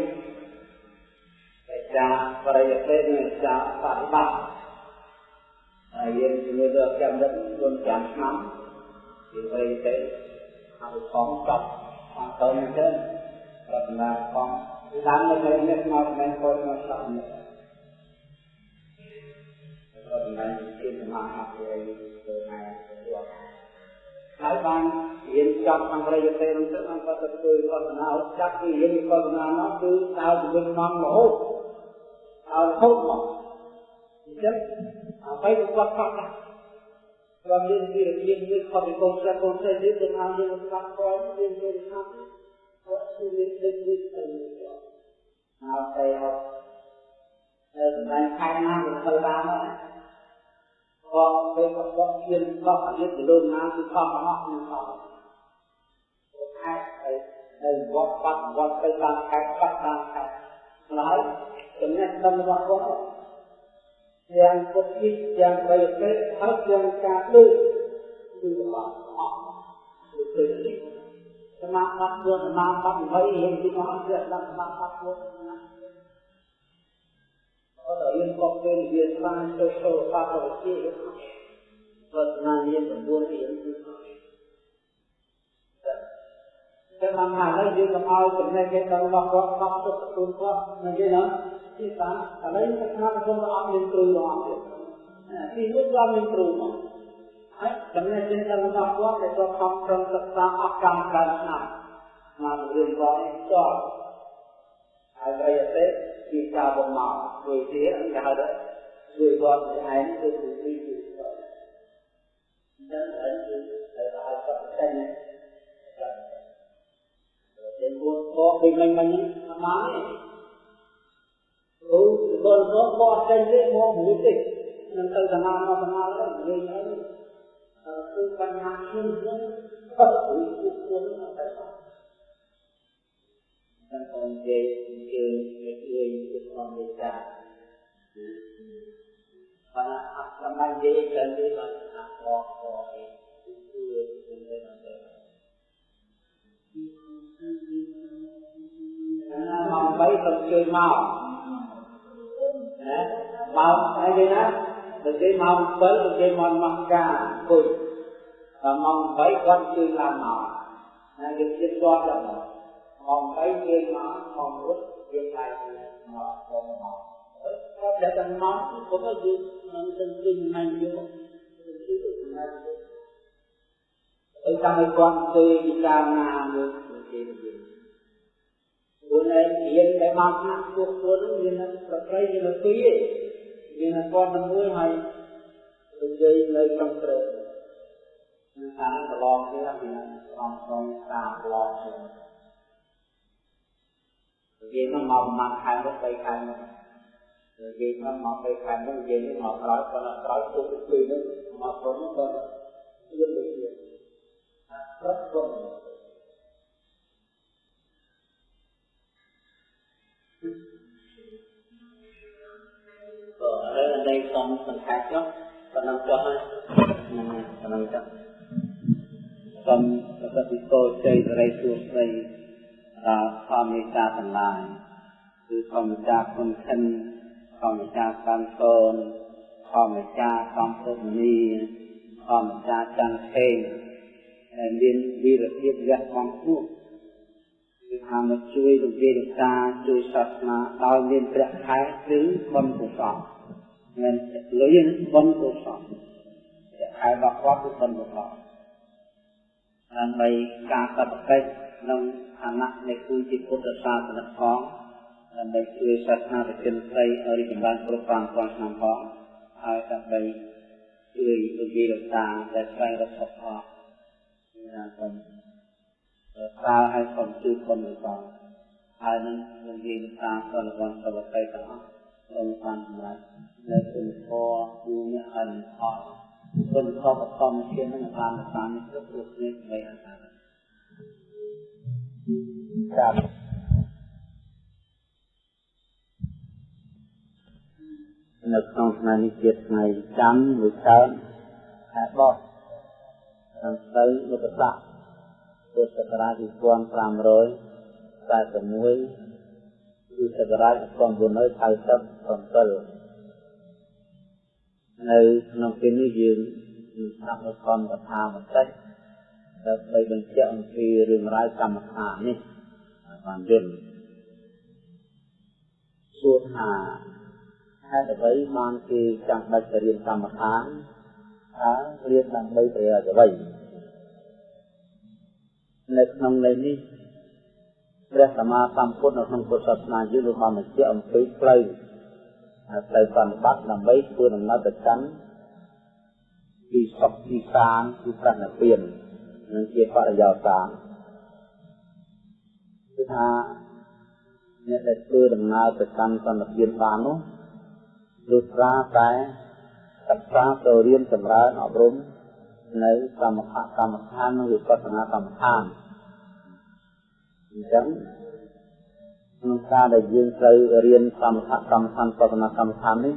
S1: អាចារ្យបរិយទេនិងអាចារ្យបរិបត្តិហើយយើងជំនឿទៅចាំដឹងខ្លួនចាំឆ្នាំពីបរិយទេហើយផងចប់ផងទៅអញ្ចឹងប្រតិណាផងតាមនៅក្នុងនេះមកមិនពលមកស្ដាប់នេះប្រតិណាជាសមាហៈទៅទៅណាទៅហើយបានរៀនចប់ខាងប្រយោជន៍ទៅទៅអង្គក៏ទៅធ្វើកសនាចាប់ពីរៀនកសនានោះគឺដើរជំនន់មករហូតឲ្យរហូតមកអញ្ចឹងអ្វីក៏គាត់ខុសដែរគាត់មានវិរិយមានខុសពីកូនស្រីកូនស្រីនេះទៅថាយើងស្ដាប់គាត់យើងនិយាយថាគាត់គឺមានដឹកនេះទៅមកទៅហត់នៅសម្ដែងខែណាក៏ធ្វើបានដែរ ក៏ពេលក៏បោះជាបោះអាយុទៅលើណាគឺខំអស់នឹងខំខែទៅនៅវត្តបាត់វត្តទៅតាមខែបាត់តាមខែហើយចំណេះដឹងរបស់គាត់យ៉ាងពុទ្ធិយ៉ាងបីពេកហើយយ៉ាងការដូចគឺរបស់អស់គឺទៅនេះសមាធិខ្លួនសមាធិ20រៀនពីមកអត់ចេះដឹងសមាធិខ្លួន ណាអត់រៀនក៏ពេលវាស្មានទៅទៅបាត់ទៅជាវត្តណាមាន9រៀនគឺតែមកហើយយើងកុំឲ្យចំណេះគេដល់របស់គាត់ខំទុកខ្លួនគាត់មិនទេណាទីតាឥឡូវសិក្សាគុំអត់មានគ្រូរបស់ទៀតទីនោះក៏មានគ្រូមកហើយចំណេះចេះដល់របស់គាត់ដែលគាត់ខំប្រឹងសិក្សាអស់កម្មកើតឆ្នាំមករៀនគាត់នេះចោលហើយប្រយ័ត្នទេ ពីការបំមកជួយទៀតគេហៅថាជួយគាត់ឯងគឺគឺពីគឺចឹងហើយគឺទៅឲ្យគាត់ចេញតែមួយបកពីមិញមិញអាម៉ានេះអូដល់រក បកចេញនេះមកមួយតិចនឹងទៅដំណើរមកដំណើរទៅនិយាយហ្នឹងគឺបញ្ហាខ្ញុំខ្ញុំអត់គួរគួរអត់ទៅ dan onde ke ke ke onde Para akraman dia dan dia nak kok kok itu itu nanti. Karena mau baik terkait mau, mau saya nak terkait mau bel terkait mau makan pun, mau baik kan chơi làm mau, nah kita buat apa? ម កបីគេមកមករត់យើងតែមកមកមកគាត់តែតែមកគាត់ទៅយើងនឹងទៅវិញមិនយកទៅទីទៅណាអីតាមគាត់ទៅពិចារណាមើលគេវិញខ្លួនឯងរៀនតែមកណាពួកខ្លួនមានប្រក្រៃមានពីរមានគាត់នឹងមួយហើយនិយាយនៅក្នុងព្រៃនឹងតាមប្រឡងទៀតមានអំសំតាមប្រឡងទៀត និយាយមកមកប្រហែលខែមក3ខែមកនិយាយមកមក3ខែមកនិយាយនេះមកក្រោយប៉ុន្តែក្រោយពុកពីនេះមកព្រមក៏យើងដូចគ្នាប្រត់ព្រមក៏ឥឡូវនៃសំសង្ខេបចុះប៉ុណ្ណឹងចុះហើយហ្នឹងប៉ុណ្ណឹងចុះសូមប្រសិទ្ធពរជ័យសិរីសួស្តី ដល់ធម្មមេត្តាទាំងឡាយគឺធម្មតាគុណខិនធម្មតាកាន់កូនធម្មតាសំពុទ្ធនីធម្មតាចន្ទខេងដែលមានវីរភាពលះបង់ខ្លួនគឺថាមកជួយលោកយាយលោកតាជួយសាសនាដោយមានព្រះខែគឺបុណ្យកុសលមិនលុយបុណ្យកុសលព្រះខែរបស់គាត់គឺបុណ្យកុសលដើម្បីការសព្វកិច្ច ក្នុងឋានៈនៃគឺជាពុទ្ធសាសនិកផងដើម្បីជួយសាសនាប្រជនស្រីឲ្យរីកចម្រើនគ្រប់ប្រាំពាន់ឆ្នាំផងហើយដើម្បីជួយលោកយាយលោកតាដែលស្វែងរកសុខផងណាសូមស្រាវឲ្យសូមជួយគុណផងហើយនឹងលោកយាយលោកតាសន្និវ័នសវតីទាំងអស់សូមបានសម្រាប់នៅគុណធម៌គូអ្នកអនុផលគុណធម៌បឋមជានឹងបានតាមគ្រប់គ្រប់គ្នាដើម្បីអន្តរ ครับនៅក្នុងថ្ងៃនេះជាថ្ងៃច័ន្ទមួយកើតខែបោះតាមទៅលោកសាសពុទ្ធសករាជ2500 គឺសករាជ1997នៅក្នុងពេលនេះយើងស្ដាប់នៅខំកថាបន្តិច ដើម្បីបញ្ជាក់អំពីរឿងរ៉ាវកម្មដ្ឋាននេះបានយល់សួរថាហេតុអ្វីបានគេចាំបាច់ទៅរៀនកម្មដ្ឋានថារៀនដើម្បីប្រយោជន៍អ្វីនៅក្នុងន័យនេះព្រះសម្មាសម្ពុទ្ធនៅក្នុងពុទ្ធសាសនាយើងលោកបានបញ្ជាក់អំពីផ្លូវផ្លូវបប្រតិបត្តិដើម្បីធ្វើដំណើរទៅកាន់ពីសុខពីសានពីប្រណិពាន និងជាបរិយោសានគឺថាអ្នកដែលធ្វើដំណើរទៅកាន់សន្តិភាពបាននោះលុះត្រាតែសិក្សាទៅរៀនចម្រើនអប់រំនៅសមថកម្មដ្ឋាននិងវិបស្សនាកម្មដ្ឋានអញ្ចឹងក្នុងការដែលយើងត្រូវរៀនសមថកម្មដ្ឋានបស្សនាកម្មដ្ឋាននេះ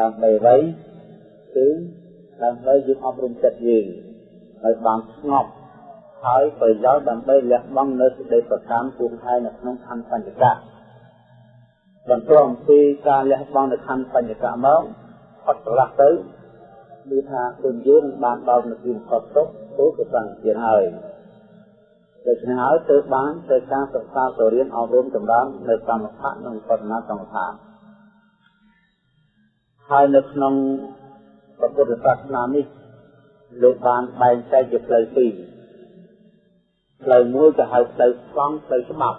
S1: ដើម្បីអ្វីគឺដើម្បីយើងអប់រំចិត្តយើងឲ្យបានស្ងប់ ហើយប្រយោជន៍ដើម្បីលះបង់នៅសេចក្តីប្រកម្មពុំហើយនៅក្នុងខណ្ឌបញ្ចកៈបន្ទាប់អំពីការលះបង់នៅខណ្ឌបញ្ចកៈមកអត់ប្រឡាស់ទៅគឺថាគុណយើងបានដល់នៅទីផុតទុកទូកសង្ឃទៀតហើយដូច្នេះហើយទើបបានទៅការសិក្សាទៅរៀនអប់រំចម្រើននៅកម្មដ្ឋាននិងបដនាកម្មដ្ឋានហើយនៅក្នុងពុទ្ធសាសនានេះលោកបានបែងចែកជាផ្លូវពីរ ផ្លូវមួយក៏ហៅផ្លូវស្វងផ្លូវច្បាប់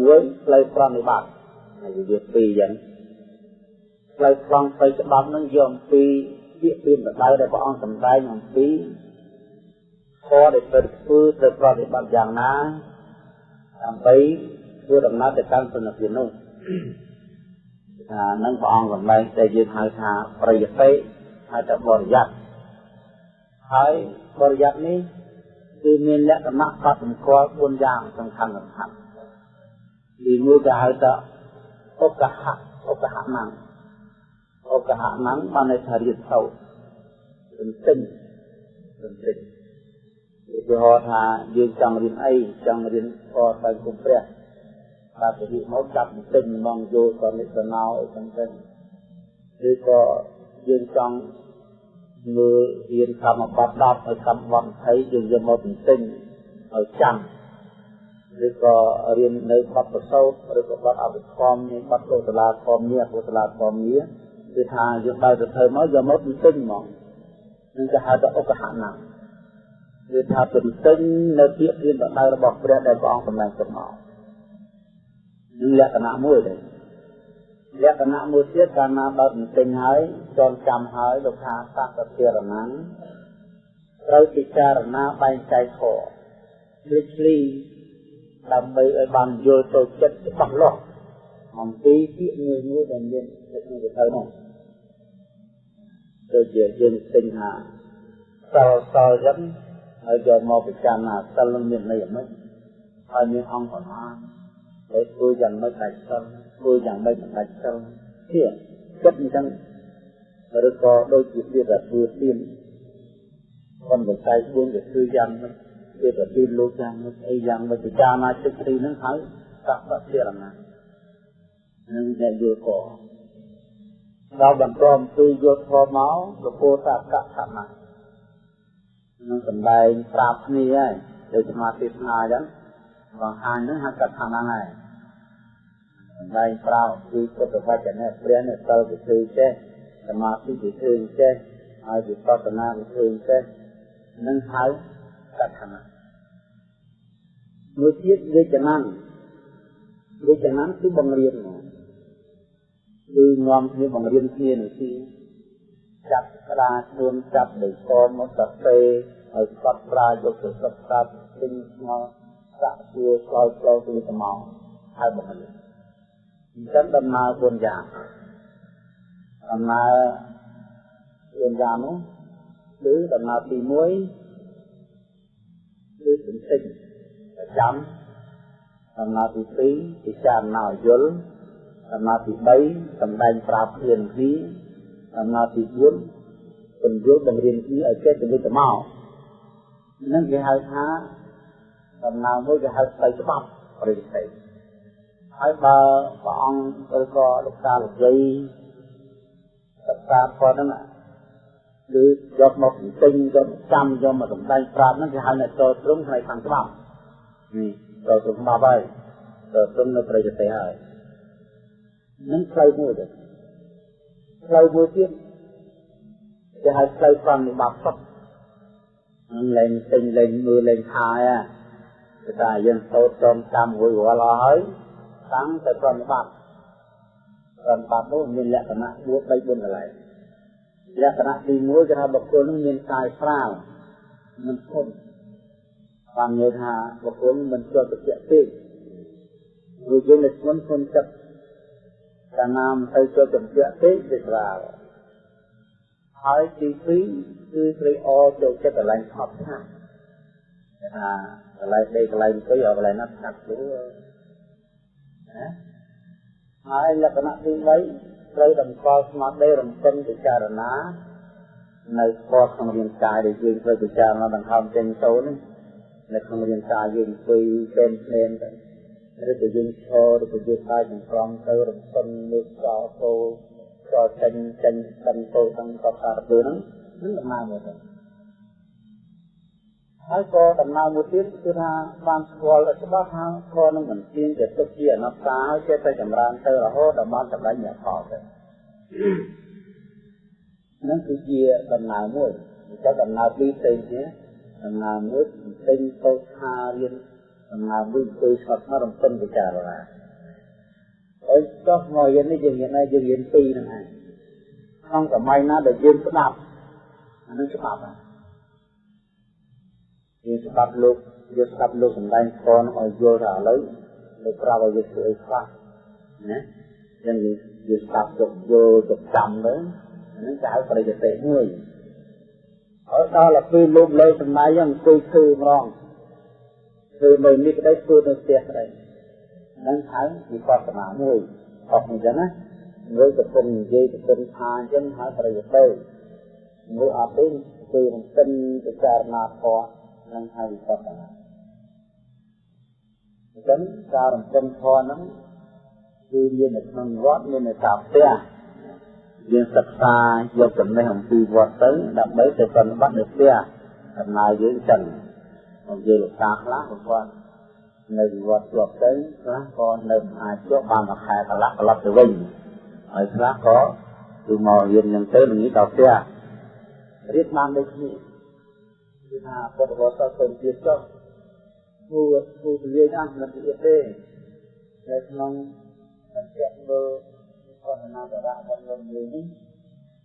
S1: មួយផ្លូវប្រណិបត្តិហើយវាពីរយ៉ាងផ្លូវស្វងផ្លូវច្បាប់នឹងយកអំពីពាក្យពីបដៅដែលព្រះអង្គសម្ដែងអំពីធម៌ដែលត្រូវធ្វើត្រូវប្រតិបត្តិយ៉ាងណាដើម្បីធ្វើដំណើរទៅកាន់សុណភាពនោះថានឹងព្រះអង្គសម្ដែងដែលយើងហៅថាប្រយតិហៅថាបរិយ័តហើយបរិយ័តនេះ គឺមានលក្ខណៈកត់សម្គាល់4យ៉ាងសំខាន់សំខាន់ទីមួយគេហៅថាឧបហៈឧបហៈណាំឧបហៈណាំបានន័យថារៀនសូត្រទន្ទឹងទន្ទឹងឧទាហរណ៍ថាយើងចង់រៀនអីចង់រៀនធម៌បែបគុំព្រះបាទទៅមកចាប់ទន្ទឹងមកយកសនិសណោអីចឹងទៅឬក៏យើងចង់ មើលរៀនកម្មបត្តិ10ហើយកម្មបត្តិ20យើងយកមកទន្ទឹងឲ្យចាំឬក៏រៀននៅបទប្រសោតឬក៏បទអភិធម្មមានបទកុសលាធម្មមាកុសលាធម្មមាគឺថាយើងបើទៅធ្វើមកយកមកទន្ទឹងហ្មងនឹងគេហៅថាឧបហៈណាគឺថាទន្ទឹងនៅពាក្យព្រានបដៅរបស់ព្រះដែលព្រះអង្គសម្ដែងទៅមកនឹងលក្ខណៈមួយដែរ លក្ខណៈមួយទៀតកាលណាដល់ទន្ទឹងហើយចងចាំហើយលោកថាសកតិរណੰត្រូវពិចារណាបែងចែកធម៌លិចលីដើម្បីឲ្យបានយល់ទៅចិត្តច្បាស់លាស់អំពីពាក្យមួយមួយដែលមាននៅក្នុងវិធីនោះដូចជាយើងទិញថាសល់សល់ចឹងហើយយកមកពិចារណាសិលនឹងមានន័យអ្មេចហើយមានអង្គប្រមាណហើយធ្វើយ៉ាងម៉េចដាច់សិល ធ្វើយ៉ាងម៉េចមិនដាច់សិលជាចិត្តអញ្ចឹងឬក៏ដូចជាវាថាធ្វើទៀនคนវិស័យ4វាធ្វើយ៉ាងម៉េចវាប្រទីលោកយ៉ាងម៉េចអីយ៉ាងម៉េចពិចារណាចិត្តទីនឹងហើយសក្តិជារណានឹងដែលយល់ក៏ដល់បន្តអំពីយកធម៌មកលពោតកៈខណៈនឹងសំដែងប្រាប់គ្នាហើយដូចសមាធិស្នាអញ្ចឹងបងអានហ្នឹងហៅកថាហ្នឹងហើយ សម្ដែងប្រាប់ពីពុទ្ធវចនៈព្រះនេះសិលវិធីចេះសមាធិវិធីចេះហើយវិបស្សនាវិធីចេះនឹងហៅកថាហ្នឹងមួយទៀតវិជ្ជណានវិជ្ជណានគឺបង្រៀនមកគឺនាំគ្នាបង្រៀនគ្នានឹងទីចាប់ក្តារខ្លួនចាប់ដោយកមកសរសេរឲ្យស្កត់ប្រាយកទៅសិក្សាពេញស្មោះសាក់ជួឆ្លើយឆ្លងពីស្មោះហើយបង្រៀន អញ្ចឹងដំណើរ4យ៉ាងដំណើរ4យ៉ាងនោះគឺដំណើរទី1គឺសន្តិប្រចាំដំណើរទី2ពិចារណាយល់ដំណើរទី3សម្ដែងប្រាប់គ្នាគ្នាដំណើរទី4ពន្យល់បង្រៀនគ្នាឲ្យចេះទៅវិញទៅមកនឹងគេហៅថាដំណើរមួយគេហៅផ្លូវច្បាប់បរិយាកាស ហើយបើព្រះអង្គឬក៏លោកតាលោកយាយសិក្សាគាត់ហ្នឹងគឺយកមកទិញយកចាំយកមកសម្ដែងប្រាប់ហ្នឹងគេហៅអ្នកចូលត្រង់ផ្នែកខាងច្បាប់នេះចូលត្រង់ច្បាប់ហើយចូលត្រង់នៅប្រទេសហើយនឹងផ្លូវមួយទៅផ្លូវមួយទៀតគេហៅផ្លូវប្រតិបត្តិសុខនឹងលែងទិញលែងមើលលែងខាយគេថាយើងសូត្រត្រង់ចាំមួយរាល់ហើយ តាំងទៅប្រតិបត្តិប្រតិបត្តិនោះមានលក្ខណៈ4 3 4កន្លែងលក្ខណៈទី1គឺថាបុគ្គលនឹងមានកាយស្រាលមិនធន់បាននិយាយថាបុគ្គលមិនជាប់តិចពេកព្រោះយើងនៅធ្ងន់ធន់ចិត្តកាលណាមទៅជាប់តិចពេកវាស្រាលហើយទី2គឺព្រៃអចូលចិត្តកន្លែងថប់ថាថាកន្លែងដេកកន្លែងអង្គុយឲ្យកន្លែងណាស្ងាត់ខ្លួន ណាហើយលក្ខណៈទី3ត្រូវតម្កល់ស្មារតីរំពឹងពិចារណានៅស្ពតក្នុងរាងកាយដែលយើងត្រូវពិចារណាដង្ហើមចេញចូលនេះនៅក្នុងរាងកាយយើងអង្គុយពេនភ្នែនទៅឬក៏យើងឈរឬក៏យើងកាយចង្ក្រង់ទៅរំពឹងលើកកោគោក៏ចេញចេញស្ទឹងពោទាំងកសារពើហ្នឹងនឹងដំណើរមកទៅ ហើយក៏ដំណើរមួយទៀតគឺថាបានស្គាល់ឲ្យច្បាស់ថាខនឹងមិនទៀងជាទុកជាអនត្តាហើយចេះតែចម្រើនទៅរហូតដល់បានសម្រេចញាផលទៅនឹងគឺជាដំណើរមួយតែដំណើរពីរផ្សេងគ្នាដំណើរមួយផ្សេងទៅថារៀនដំណើរមួយទៅស្ត់មករំពឹងពិចារណាហើយចុះមកយើងនេះយើងរៀនយើងរៀនពីរហ្នឹងឯងក្នុងសម័យណាដែលយើងស្ដាប់អានឹងច្បាប់ហ្នឹង យើងស្ដាប់លោកយើងស្ដាប់លោកសម្ដែងធម៌នោះឲ្យយល់ថាឥឡូវលោកប្រាប់ឲ្យយើងធ្វើអីខ្លះណាយើងយើងស្ដាប់យកយល់ទៅចាំទៅហ្នឹងគេហៅប្រតិទេសមួយហើយដល់ទៅពេលលោកលើសម្ដែងអង្គុយធ្វើម្ដងធ្វើនៅនេះក្តីធ្វើនៅផ្ទះក្តីហ្នឹងហៅវិបស្សនាមួយអស់អញ្ចឹងណាមួយកំពុងនិយាយកំពុងថាអញ្ចឹងហៅប្រតិទេសមួយអត់ទេគឺរំកិនពិចារណាធម៌ នឹងហៅវិបស្សនាអញ្ចឹងការរំពឹងធម៌ហ្នឹងគឺមាននៅក្នុងវត្តមាននៅតាមផ្ទះយើងសិក្សាយកចំណេះអំពីវត្តទៅដើម្បីទៅប្រតិបត្តិនៅផ្ទះដំណើរយើងចឹងមកយើងលោកតាខ្លះគាត់នៅវត្តជាប់ទៅខ្លះក៏នៅអាចជាប់បានមួយខែកន្លះត្រឡប់ទៅវិញហើយខ្លះក៏គឺមករៀនយ៉ាងទៅនឹងនេះដល់ផ្ទះរៀនបានដូចគ្នា គឺថាពុទ្ធវត្តទៅទៀតចុះគួរគួរនិយាយអស់មិនទៀតទេនៅក្នុងអន្តរមើលអនណាបរៈរបស់យើងនេះ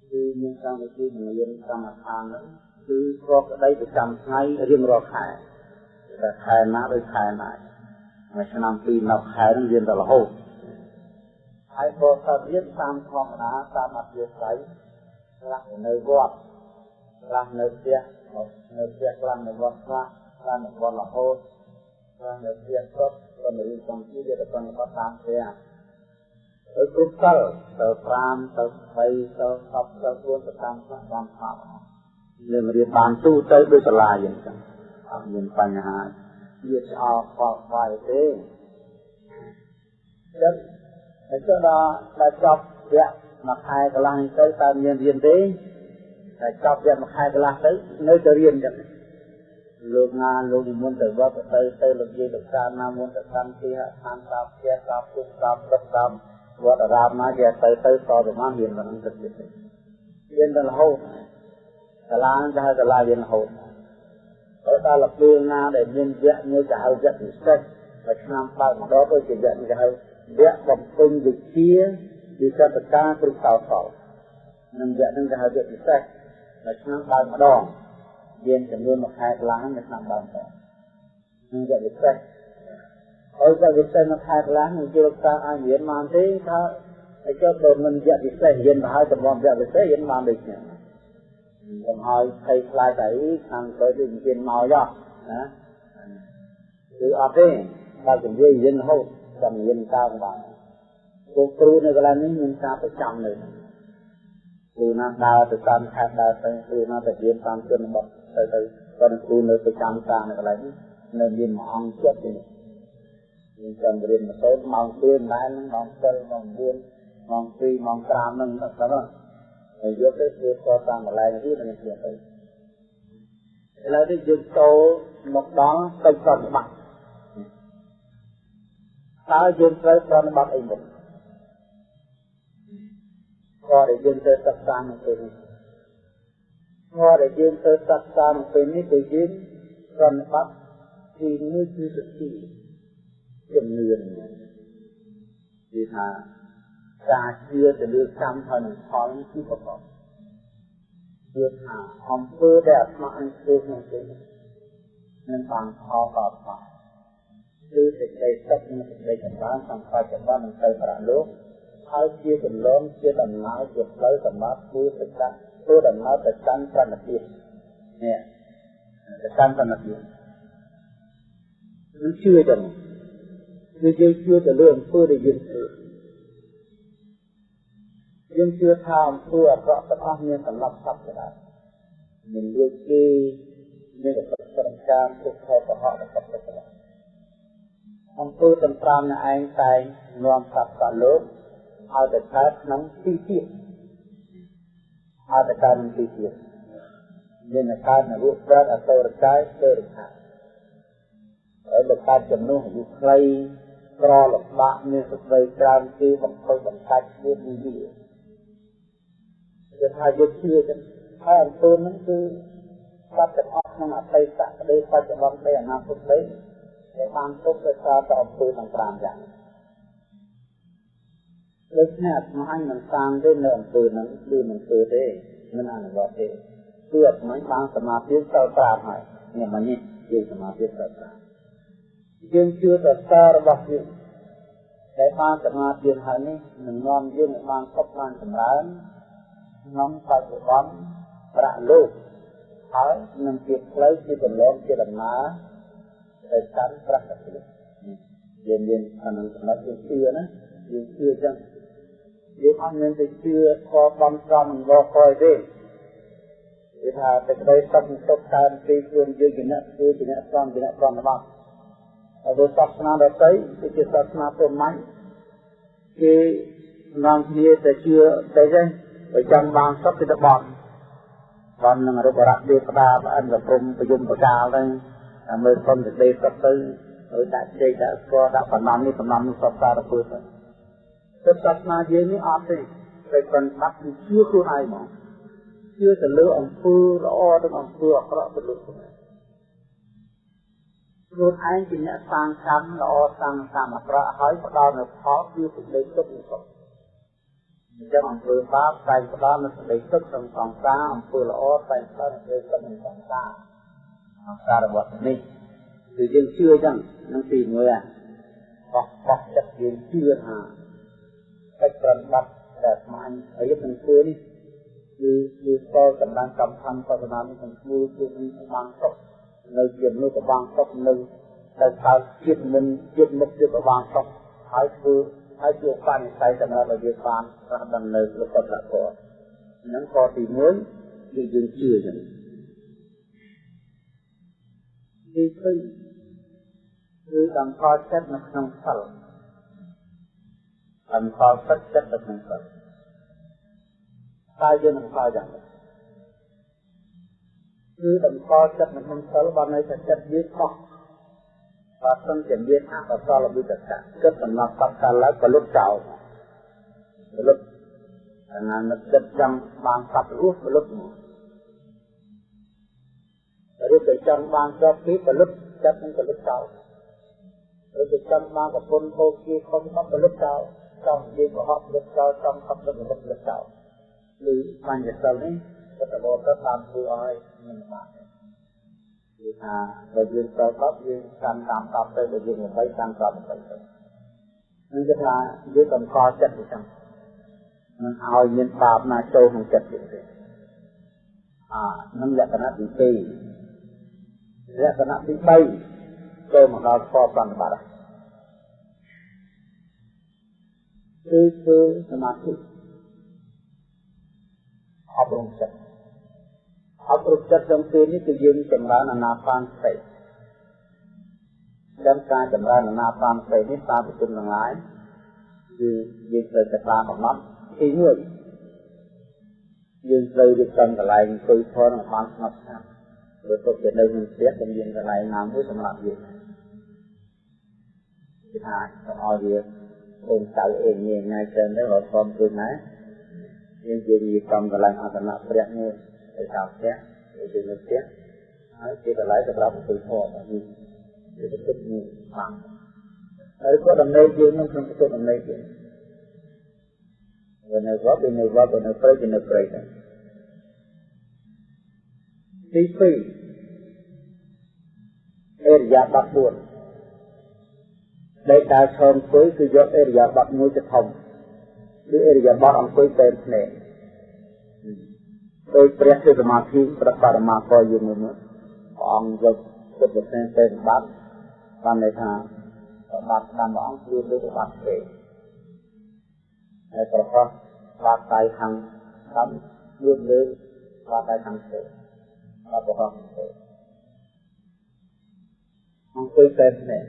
S1: គឺមានកម្មវិធីរៀនកម្មដ្ឋានហ្នឹងគឺគ្រាន់ក្តីប្រចាំថ្ងៃរៀងរាល់ខែតែខែណាដូចខែណាមួយឆ្នាំពីរនៅខែនឹងរៀនដល់រហូតហើយក៏ទៅរៀនតាមធម្មតាតាមអធិស្ឋ័យខ្លះនៅវត្ត ខ្លះនៅផ្ទះនៅផ្ទះខ្លះនៅវត្តខ្លះខ្លះនៅវត្តរហូតខ្លះនៅផ្ទះសុទ្ធក៏នៅក្នុងទីវាទៅតាមតាមផ្ទះទៅគ្រប់សិលទៅ5ទៅ20ទៅ10ទៅ4ទៅតាមខ្លះតាមខ្លះយើងរៀនបានទូទៅដោយសាលាយ៉ាងចឹងអត់មានបញ្ហាវាឆ្អល់ខកខ្វាយទេចឹងហើយចុះដល់ដល់ចប់វគ្គមួយខែកន្លះនេះទៅតើមានរៀនទេ តែចប់វគ្គមួយខែកន្លះទៅនៅតែរៀនចឹងលោកងាលោកនិមន្តទៅវត្តទៅទៅលោកយាយលោកតាណាមុនទៅកម្មទីហានតាផ្ទះតាពុកតាព្រឹកតាវត្តអារាមណាគេទៅទៅតទៅមករៀនមិនទៅទៀតរៀនដល់រហូតសាលាគេហៅសាលារៀនរហូតហើយដល់លពេលណាដែលមានវគ្គមួយគេហៅវគ្គពិសេសមួយឆ្នាំបើកម្ដងទៅជាវគ្គគេហៅវគ្គបំពេញវិជ្ជាវិចតការគ្រឹះកោសលនឹងវគ្គនឹងគេហៅវគ្គពិសេស មួយឆ្នាំបើម្ដងមានចំនួនមួយខែកន្លះមួយឆ្នាំបើម្ដងនឹងវគ្គពិសេសហើយវគ្គពិសេសមួយខែកន្លះនឹងជាលោកតាអាចរៀនបានទេថាឲ្យចុះទៅមិនវគ្គពិសេសរៀនទៅហើយតម្រាំវគ្គពិសេសរៀនបានដូចគ្នាកុំឲ្យភ័យខ្លាចតែខាងទៅដូចមានមកយោណាគឺអត់ទេបើជំនាញរៀនរហូតចាំរៀនតើបានពួកគ្រូនៅកន្លែងនេះមានការប្រចាំនៅគ្រូណាដើរទៅតាមខេត្តដើរទៅគ្រូណាទៅរៀនតាមជនបទទៅទៅគាត់គ្រូនៅប្រចាំការនៅកន្លែងនេះនៅមានមួយអង្គចិត្តទេយើងចាំរៀនម៉ូតូម៉ោង2ដែរហ្នឹងម៉ោង7ម៉ោង4ម៉ោង2ម៉ោង5ហ្នឹងដល់ទៅហើយយកទៅធ្វើខតាមកន្លែងនេះនឹងទៀតទៅឥឡូវនេះយើងចូលមកដល់ទៅប្រតិបត្តិតើយើងត្រូវប្រតិបត្តិអីមុ នក៏ដែលយើងត្រូវសិក្សានៅពេលនេះក៏ដែលយើងត្រូវសិក្សានៅពេលនេះគឺយើងប្រតិបត្តិទីមួយគឺសតិជំនឿគឺថាការជឿទៅលើកម្មហើយនឹងផលគឺប្រកបជឿថាអំពើដែលអាត្មាអញធ្វើក្នុងពេលនេះនឹងបានផលក៏ផលគឺសេចក្តីសុខនិងសេចក្តីចម្រើនសម្រាប់ចម្រើននឹងទៅប្រាលោក ហើយជាកន្លងជាដំណើរជាផ្លូវសម្រាប់ធ្វើសក្តិធ្វើដំណើរទៅកាន់ប្រណិភាពនេះទៅកាន់ប្រណិភាពគឺជឿចឹងគឺយើងជឿទៅលើអំពើដែលយើងធ្វើយើងជឿថាអំពើអាក្រក់ទាំងអស់មានសម្រាប់សត្វដែរមានលួចគេមានប្រតិបត្តិការទុកខុសប្រហោរបស់សត្វដែរអំពើទាំង5នៅឯងតែងនាំសត្វសាលោក ឲ្យទៅកើតក្នុងទីទៀតឲ្យទៅកើតក្នុងទីទៀតមានកើតនៅរូបប្រតអតរកាយទេរខាហើយបើកើតចំនួនអាយុខ្លីក្រលំបាកមានសេចក្តីច្រើនគេបំផុសបំកាច់ទៀតនេះវាគឺថាយកជឿចឹងហើយអំពើហ្នឹងគឺសត្វទាំងអស់ក្នុងអតីតក្តីបច្ចុប្បន្នក្តីអនាគតក្តីដែលបានទុកដោយសារតែអំពើទាំង5យ៉ាង ដូច្នេះអាត្មាមិនតាមទេនៅអំពើហ្នឹងគឺមិនធ្វើទេមិនអនុវត្តទេគឺអាត្មាបានសមាធិទៅ5ហើយនេះមកនេះជាសមាធិទៅ5យើងជឿទៅសាររបស់យើងដែលបានសមាធិហើយនេះនឹងនាំយើងឲ្យបានសុខបានចម្រើនក្នុងបច្ចុប្បន្នប្រាក់លោកហើយនឹងជាផ្លូវជាកន្លងជាដំណើរទៅកាន់ប្រាក់ទៀតយើងមានអានឹងសម្រាប់យើងជឿណាយើងជឿចឹង យើងអត់មានទៅជឿខបំសំងកយទេគឺថាតែក្តីសុខទុកតាមទីខ្លួនយើងជាអ្នកធ្វើជាអ្នកសំជាអ្នកសំរបស់ហើយសាសនាដទៃគឺជាសាសនាព្រហ្មញ្ញគេនាំគ្នាទៅជឿទៅទេបើចង់បានសុខទៅបន់បាននឹងរូបរៈទេវតាប្រអិនប្រព្រំប្រយមប្រកាលទៅតែមើលសុំសេចក្តីសុខទៅហើយដាក់ជ័យដាក់ស្គាល់ដាក់បណ្ដំនេះបណ្ដំនោះសពសារពើទៅ ទៅសាសនាយើងនេះអត់ទេតែប៉ុន្តែគឺជឿខ្លួនឯងមកជឿទៅលើអំពើល្អទៅអំពើអាក្រក់ទៅលើខ្លួនឯងខ្លួនឯងជាអ្នកសាងកម្មល្អសាងកម្មអាក្រក់ហើយផ្ដល់នូវផលគឺសេចក្តីសុខនិងសុខអញ្ចឹងអំពើបាបតែផ្ដល់នូវសេចក្តីសុខក្នុងសង្សារអំពើល្អតែផ្ដល់នូវសេចក្តីសុខក្នុងសង្សារសង្សាររបស់នេះគឺយើងជឿអញ្ចឹងនឹងទី1អាបោះបោះចិត្តយើងជឿថា កិច្ចប្រតិបត្តិដែលស្មានហើយយើងនឹងធ្វើនេះគឺគឺស្គាល់កម្លាំងកម្មខណ្ឌបដនានេះនឹងធ្វើគឺបានសុខនៅជាមនុស្សប្របាំងសុខនៅតែកើតជាតិមិនជាតិមុខជាប្របាំងសុខហើយធ្វើហើយជាបាននិស័យសម្រាប់ឲ្យយើងបានរស់ដំណើរលោកកតធម៌ហ្នឹងក៏ទី1គឺយើងជឿចឹងទី2គឺតម្កល់ចិត្តនៅក្នុងសិល តម្កល់ចិត្តចិត្តនៅក្នុងសិលតែយើងនឹងខ្លាចយ៉ាងនេះគឺតម្កល់ចិត្តនៅក្នុងសិលបានន័យថាចិត្តយើងខុសបើសិនជាមានអកុសលវិតកៈគិតដំណប់បកកាលក៏លុបចោលលុបអាណានឹកចិត្តចង់បានសត្វរស់ក៏លុបមកឬទៅចង់បានជាប់ទីក៏លុបចិត្តនឹងក៏លុបចោលឬទៅចង់បានប្រពន្ធហូបជាខំមកក៏លុបចោល ចង់និយាយក៏ហត់លុបចោលចង់ខំលុបលុបលុបចោលឬបញ្ញសិលនេះក៏តបទៅតាមធ្វើឲ្យមានបានគឺថាបើយើងចូលតបយើងកាន់តាមតបទៅបើយើងមិនបីកាន់តបទៅទៅនេះគឺថាយើងកំកល់ចិត្តអញ្ចឹងមិនឲ្យមានបាបណាចូលក្នុងចិត្តយើងទេអានឹងលក្ខណៈទី2លក្ខណៈទី3ចូលមកដល់ខប្រតិបត្តិ គឺគឺសមាធិអប់រំចិត្តអប់រំចិត្តក្នុងពេលនេះគឺយើងចម្រើនអាណាបានសតិចឹងការចម្រើនអាណាបានស្អីនេះតាមប្រជុំទាំងឡាយគឺយើងត្រូវតែបានកំណត់ទី1យើងត្រូវរៀបចំកន្លែងអង្គុយធន់ឲ្យបានស្ងប់ស្ងាត់ព្រោះទុកទៅនៅក្នុងផ្ទះតែមានកន្លែងណាមួយសម្រាប់យើងគឺថាកុំឲ្យវា អូនចៅអេញញ៉ៃច្រើនទៅរត់ខំគឺណាយើងយើងរៀបចំកន្លែងអត្តនៈព្រះមួយទៅតាមផ្ទះទៅនៅផ្ទះហើយជាកន្លែងសម្រាប់អង្គុយធន់នេះជាប្រតិនេះបានហើយក៏ដំណេកយើងក្នុងក្នុងប្រតិដំណេកយើងវានៅវត្តវានៅវត្តវានៅព្រៃវានៅព្រៃដែរទី2អេរិយាបថ4 ដែលដើរឈរអង្គុយគឺយកអេរិយាបថមួយទៅធំគឺអេរិយាបថអង្គុយតែភ្នែកដោយព្រះជាសមាធិប្របរមាក៏យើងមើលព្រះអង្គយកពុទ្ធសាសនាទៅសម្បត្តិបានន័យថាសម្បត្តិតាមព្រះអង្គគឺទៅសម្បត្តិទេហើយប្រកបបាតដៃខាងស្ដាំលឿនលើបាតដៃខាងស្ដាំបាតប្រកបទេអង្គុយតែនេះ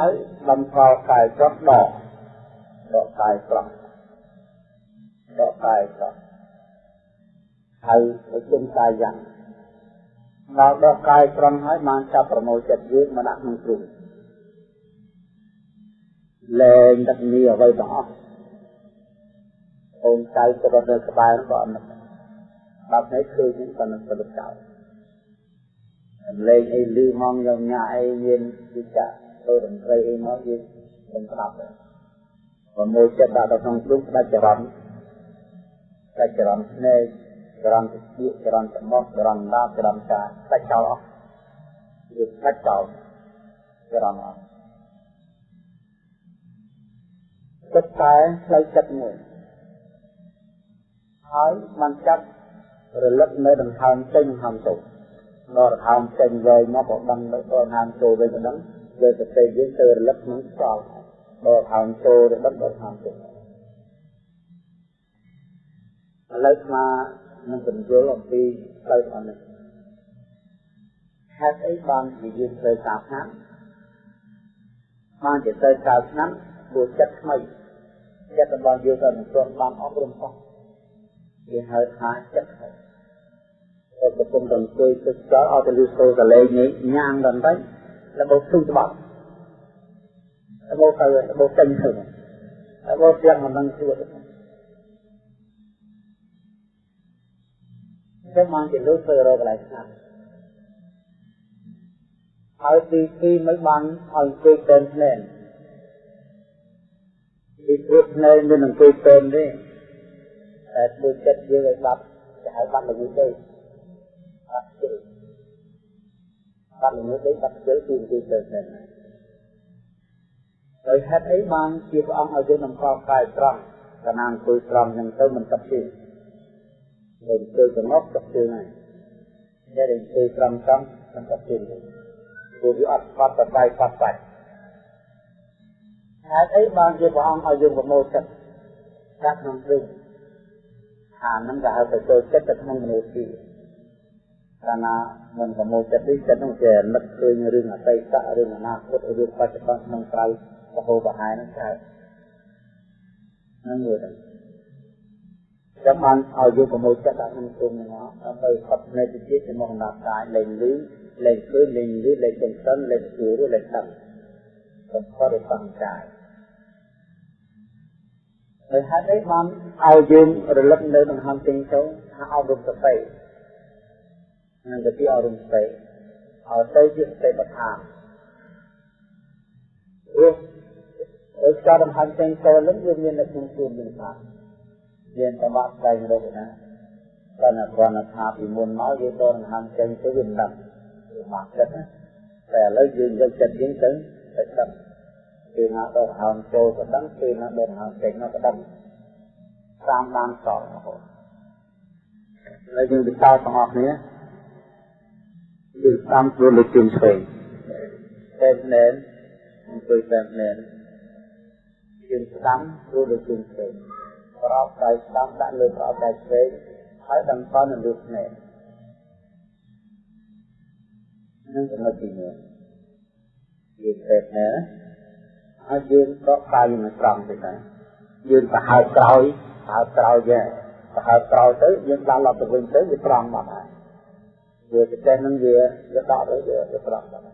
S1: ហើយបំផល់កាយចុះដកដកកាយត្រង់ដកកាយត្រង់ហើយប្រជុំកាយយ៉ាងដល់ដកកាយត្រង់ហើយបានចាប់ប្រមូលចិត្តយើងមកដាក់ក្នុងគ្រូលែងដឹកនីអ្វីទាំងអស់អូនចៅទៅរត់នៅក្បែរក៏អត់បាត់នេះឃើញហ្នឹងក៏នឹងប្រលឹកចោលលេងអីលឺមកញញ៉ាអីមានវិចា ទៅរំត្រីអីមកយើងមិនស្ដាប់ទេប្រមូលចិត្តដាក់ទៅក្នុងគ្រូដាច់ចរន្តដាច់ចរន្តភ្នែកចរន្តទឹកចរន្តច្រមុះចរន្តដាបចរន្តកាដាច់ចោលអស់វាដាច់ចោលចរន្តអស់ចិត្តតែផ្លូវចិត្តមួយហើយបានចាប់រលឹកនៅដង្ហើមចេញដង្ហើមចូលដល់ដង្ហើមចេញវែងមកក៏ដឹងដល់ដង្ហើមចូលវិញក៏ដឹង លើសតិយើងទៅរលឹកនឹងចោលដល់ដង្ហើមចូលទៅដឹងដល់ដង្ហើមចេញឥឡូវស្មានឹងបញ្យល់អំពីផ្លូវអននេះហេតុអីបានជាយើងត្រូវតាមឆ្នាំបានជាត្រូវតាមឆ្នាំព្រោះចិត្តថ្មីចិត្តរបស់យើងក៏មិនទាន់បានអប់រំផងគេហៅថាចិត្តហើយតែកំពុងតែអង្គុយទឹកចោលឲ្យទៅលឺសូរកលេងនេះញ៉ាំដល់ទៅ របបទុំត្បាត់របបទៅរបបចេញទៅរបបទាំងមិនដឹងជួយទៅមកជាលុយធ្វើរកកន្លែងស្ងាត់ហើយទីទីមិនបានឲ្យអង្គុយពេនភ្នែនពីព្រោះភ្នែនមិនអង្គុយពេនទេតែធ្វើចិត្តយើងឲ្យបាត់ទៅឲ្យបាត់ល្ងឹតទេបាត់ជិល បាត់ល្ងឹតទេបាត់ជិលគឺគឺទៅតែហើយហេតុអីបានជាព្រះអង្គឲ្យយើងនំកកាយត្រង់កណាអង្គុយត្រង់ហ្នឹងទៅមិនទឹកទេយើងទៅកំណត់ទឹកទេហ្នឹងតែអង្គុយត្រង់ត្រង់មិនទឹកទេព្រោះវាអត់បាត់បបាយបាត់បាច់ហេតុអីបានជាព្រះអង្គឲ្យយើងប្រមូលចិត្តដាក់ក្នុងព្រឹងអាហ្នឹងក៏ហៅទៅចូលចិត្តទៅក្នុងមនុស្សទី កាលណាមិនប្រមូលចិត្តនេះចិត្តនោះជានឹកឃើញរឿងអតីតរឿងអនាគតរឿងបច្ចុប្បន្នក្នុងក្រៅបហូបហែហ្នឹងកើតហ្នឹងមួយទៅចាំបានឲ្យយកប្រមូលចិត្តដាក់ក្នុងគុំហ្នឹងដើម្បីផុតនៃវិជាជាមួយដំណាប់កាយលេងលឺលេងឃើញលេងលឺលេងចិញ្ចឹមលេងស្រួលលេងដឹងសំផុតសង្កាយហើយហេតុអីបានឲ្យយើងរលឹកនៅដង្ហើមចេញចូលថាអប់រំសតិ នឹងទៅអប់រំសតិឲ្យទៅជាសតិបដ្ឋានព្រោះដោយការដង្ហើមចេញចូលនឹងវាមាននៅក្នុងខ្លួនយើងថាមានតាមស្ដែងរកណាតែនៅគ្រាន់តែថាពីមុនមកយើងទៅដង្ហើមចេញទៅវាមិនដឹងវាមកចិត្តណាតែឥឡូវយើងយកចិត្តយើងទៅទៅដឹងពេលណាដកហើមចូលក៏ដឹងពេលណាដកហើមចេញមកក៏ដឹងតាមបានសល់រហូតហើយយើងទៅតើទាំងអស់គ្នា យើងតាមខ្លួនលើជើងឆ្វេងតែណែនអង្គុយតែណែនជើងស្ដាំខ្លួនលើជើងឆ្វេងប្រោបដៃស្ដាំដាក់លើប្រោបដៃឆ្វេងហើយដឹងតនៅលើភ្នែកនឹងចំណុចទី1យើងពេកណាហើយយើងក៏កាយមិនត្រង់ទេដែរយើងទៅហើបក្រោយហើបក្រោយយើងទៅហើបក្រោយទៅយើងដល់ឡប់ទៅវិញទៅវាត្រង់មកហើយ វាទៅចេះនឹងវាវាដកទៅវាទៅត្រង់មក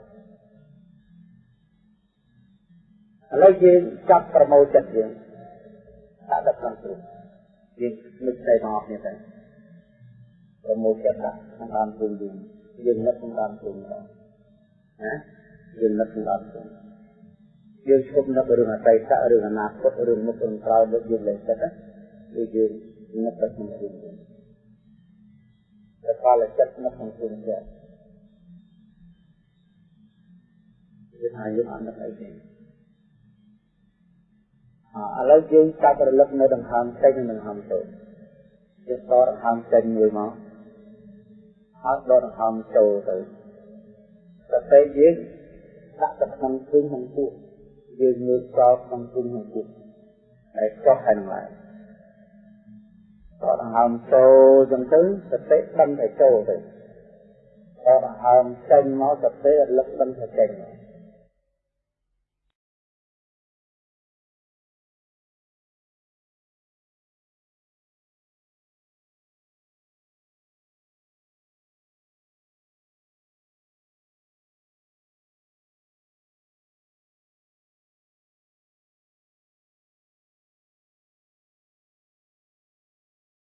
S1: ឥឡូវយើងចាប់ប្រមូលចិត្តយើងដាក់ដល់ក្នុងព្រឹកយើងនឹកតែមកគ្នាទៅប្រមូលចិត្តដាក់ក្នុងតាមព្រឹកយើងយើងនឹកក្នុងតាមព្រឹកទៅណាយើងនឹកក្នុងតាមព្រឹកយើងឈប់នឹករឿងអតីតរឿងអនាគតរឿងមុខរឿងក្រោយលើយើងលេងចិត្តគឺយើងនឹកទៅក្នុងរឿងយើង តែកាលចិត្តនឹកក្នុងរឿងចិត្តយើងអាយុអត់នឹកអីទេឥឡូវយើងចាប់រលឹកនៅដង្ហើមចេញនិងដង្ហើមចូលយើងដកដង្ហើមចេញមួយមកហើយដកដង្ហើមចូលទៅសតិយើងដាក់ទៅក្នុងព្រឹងក្នុងពោះយើងងើបចោលក្នុងព្រឹងក្នុងពោះហើយចុះហើយនឹងឡើង ដកដង្ហើមចូលចឹងទៅសតិដឹងតែចូលទៅដកដង្ហើមចេញមកសតិរលឹកដឹងតែចេញមក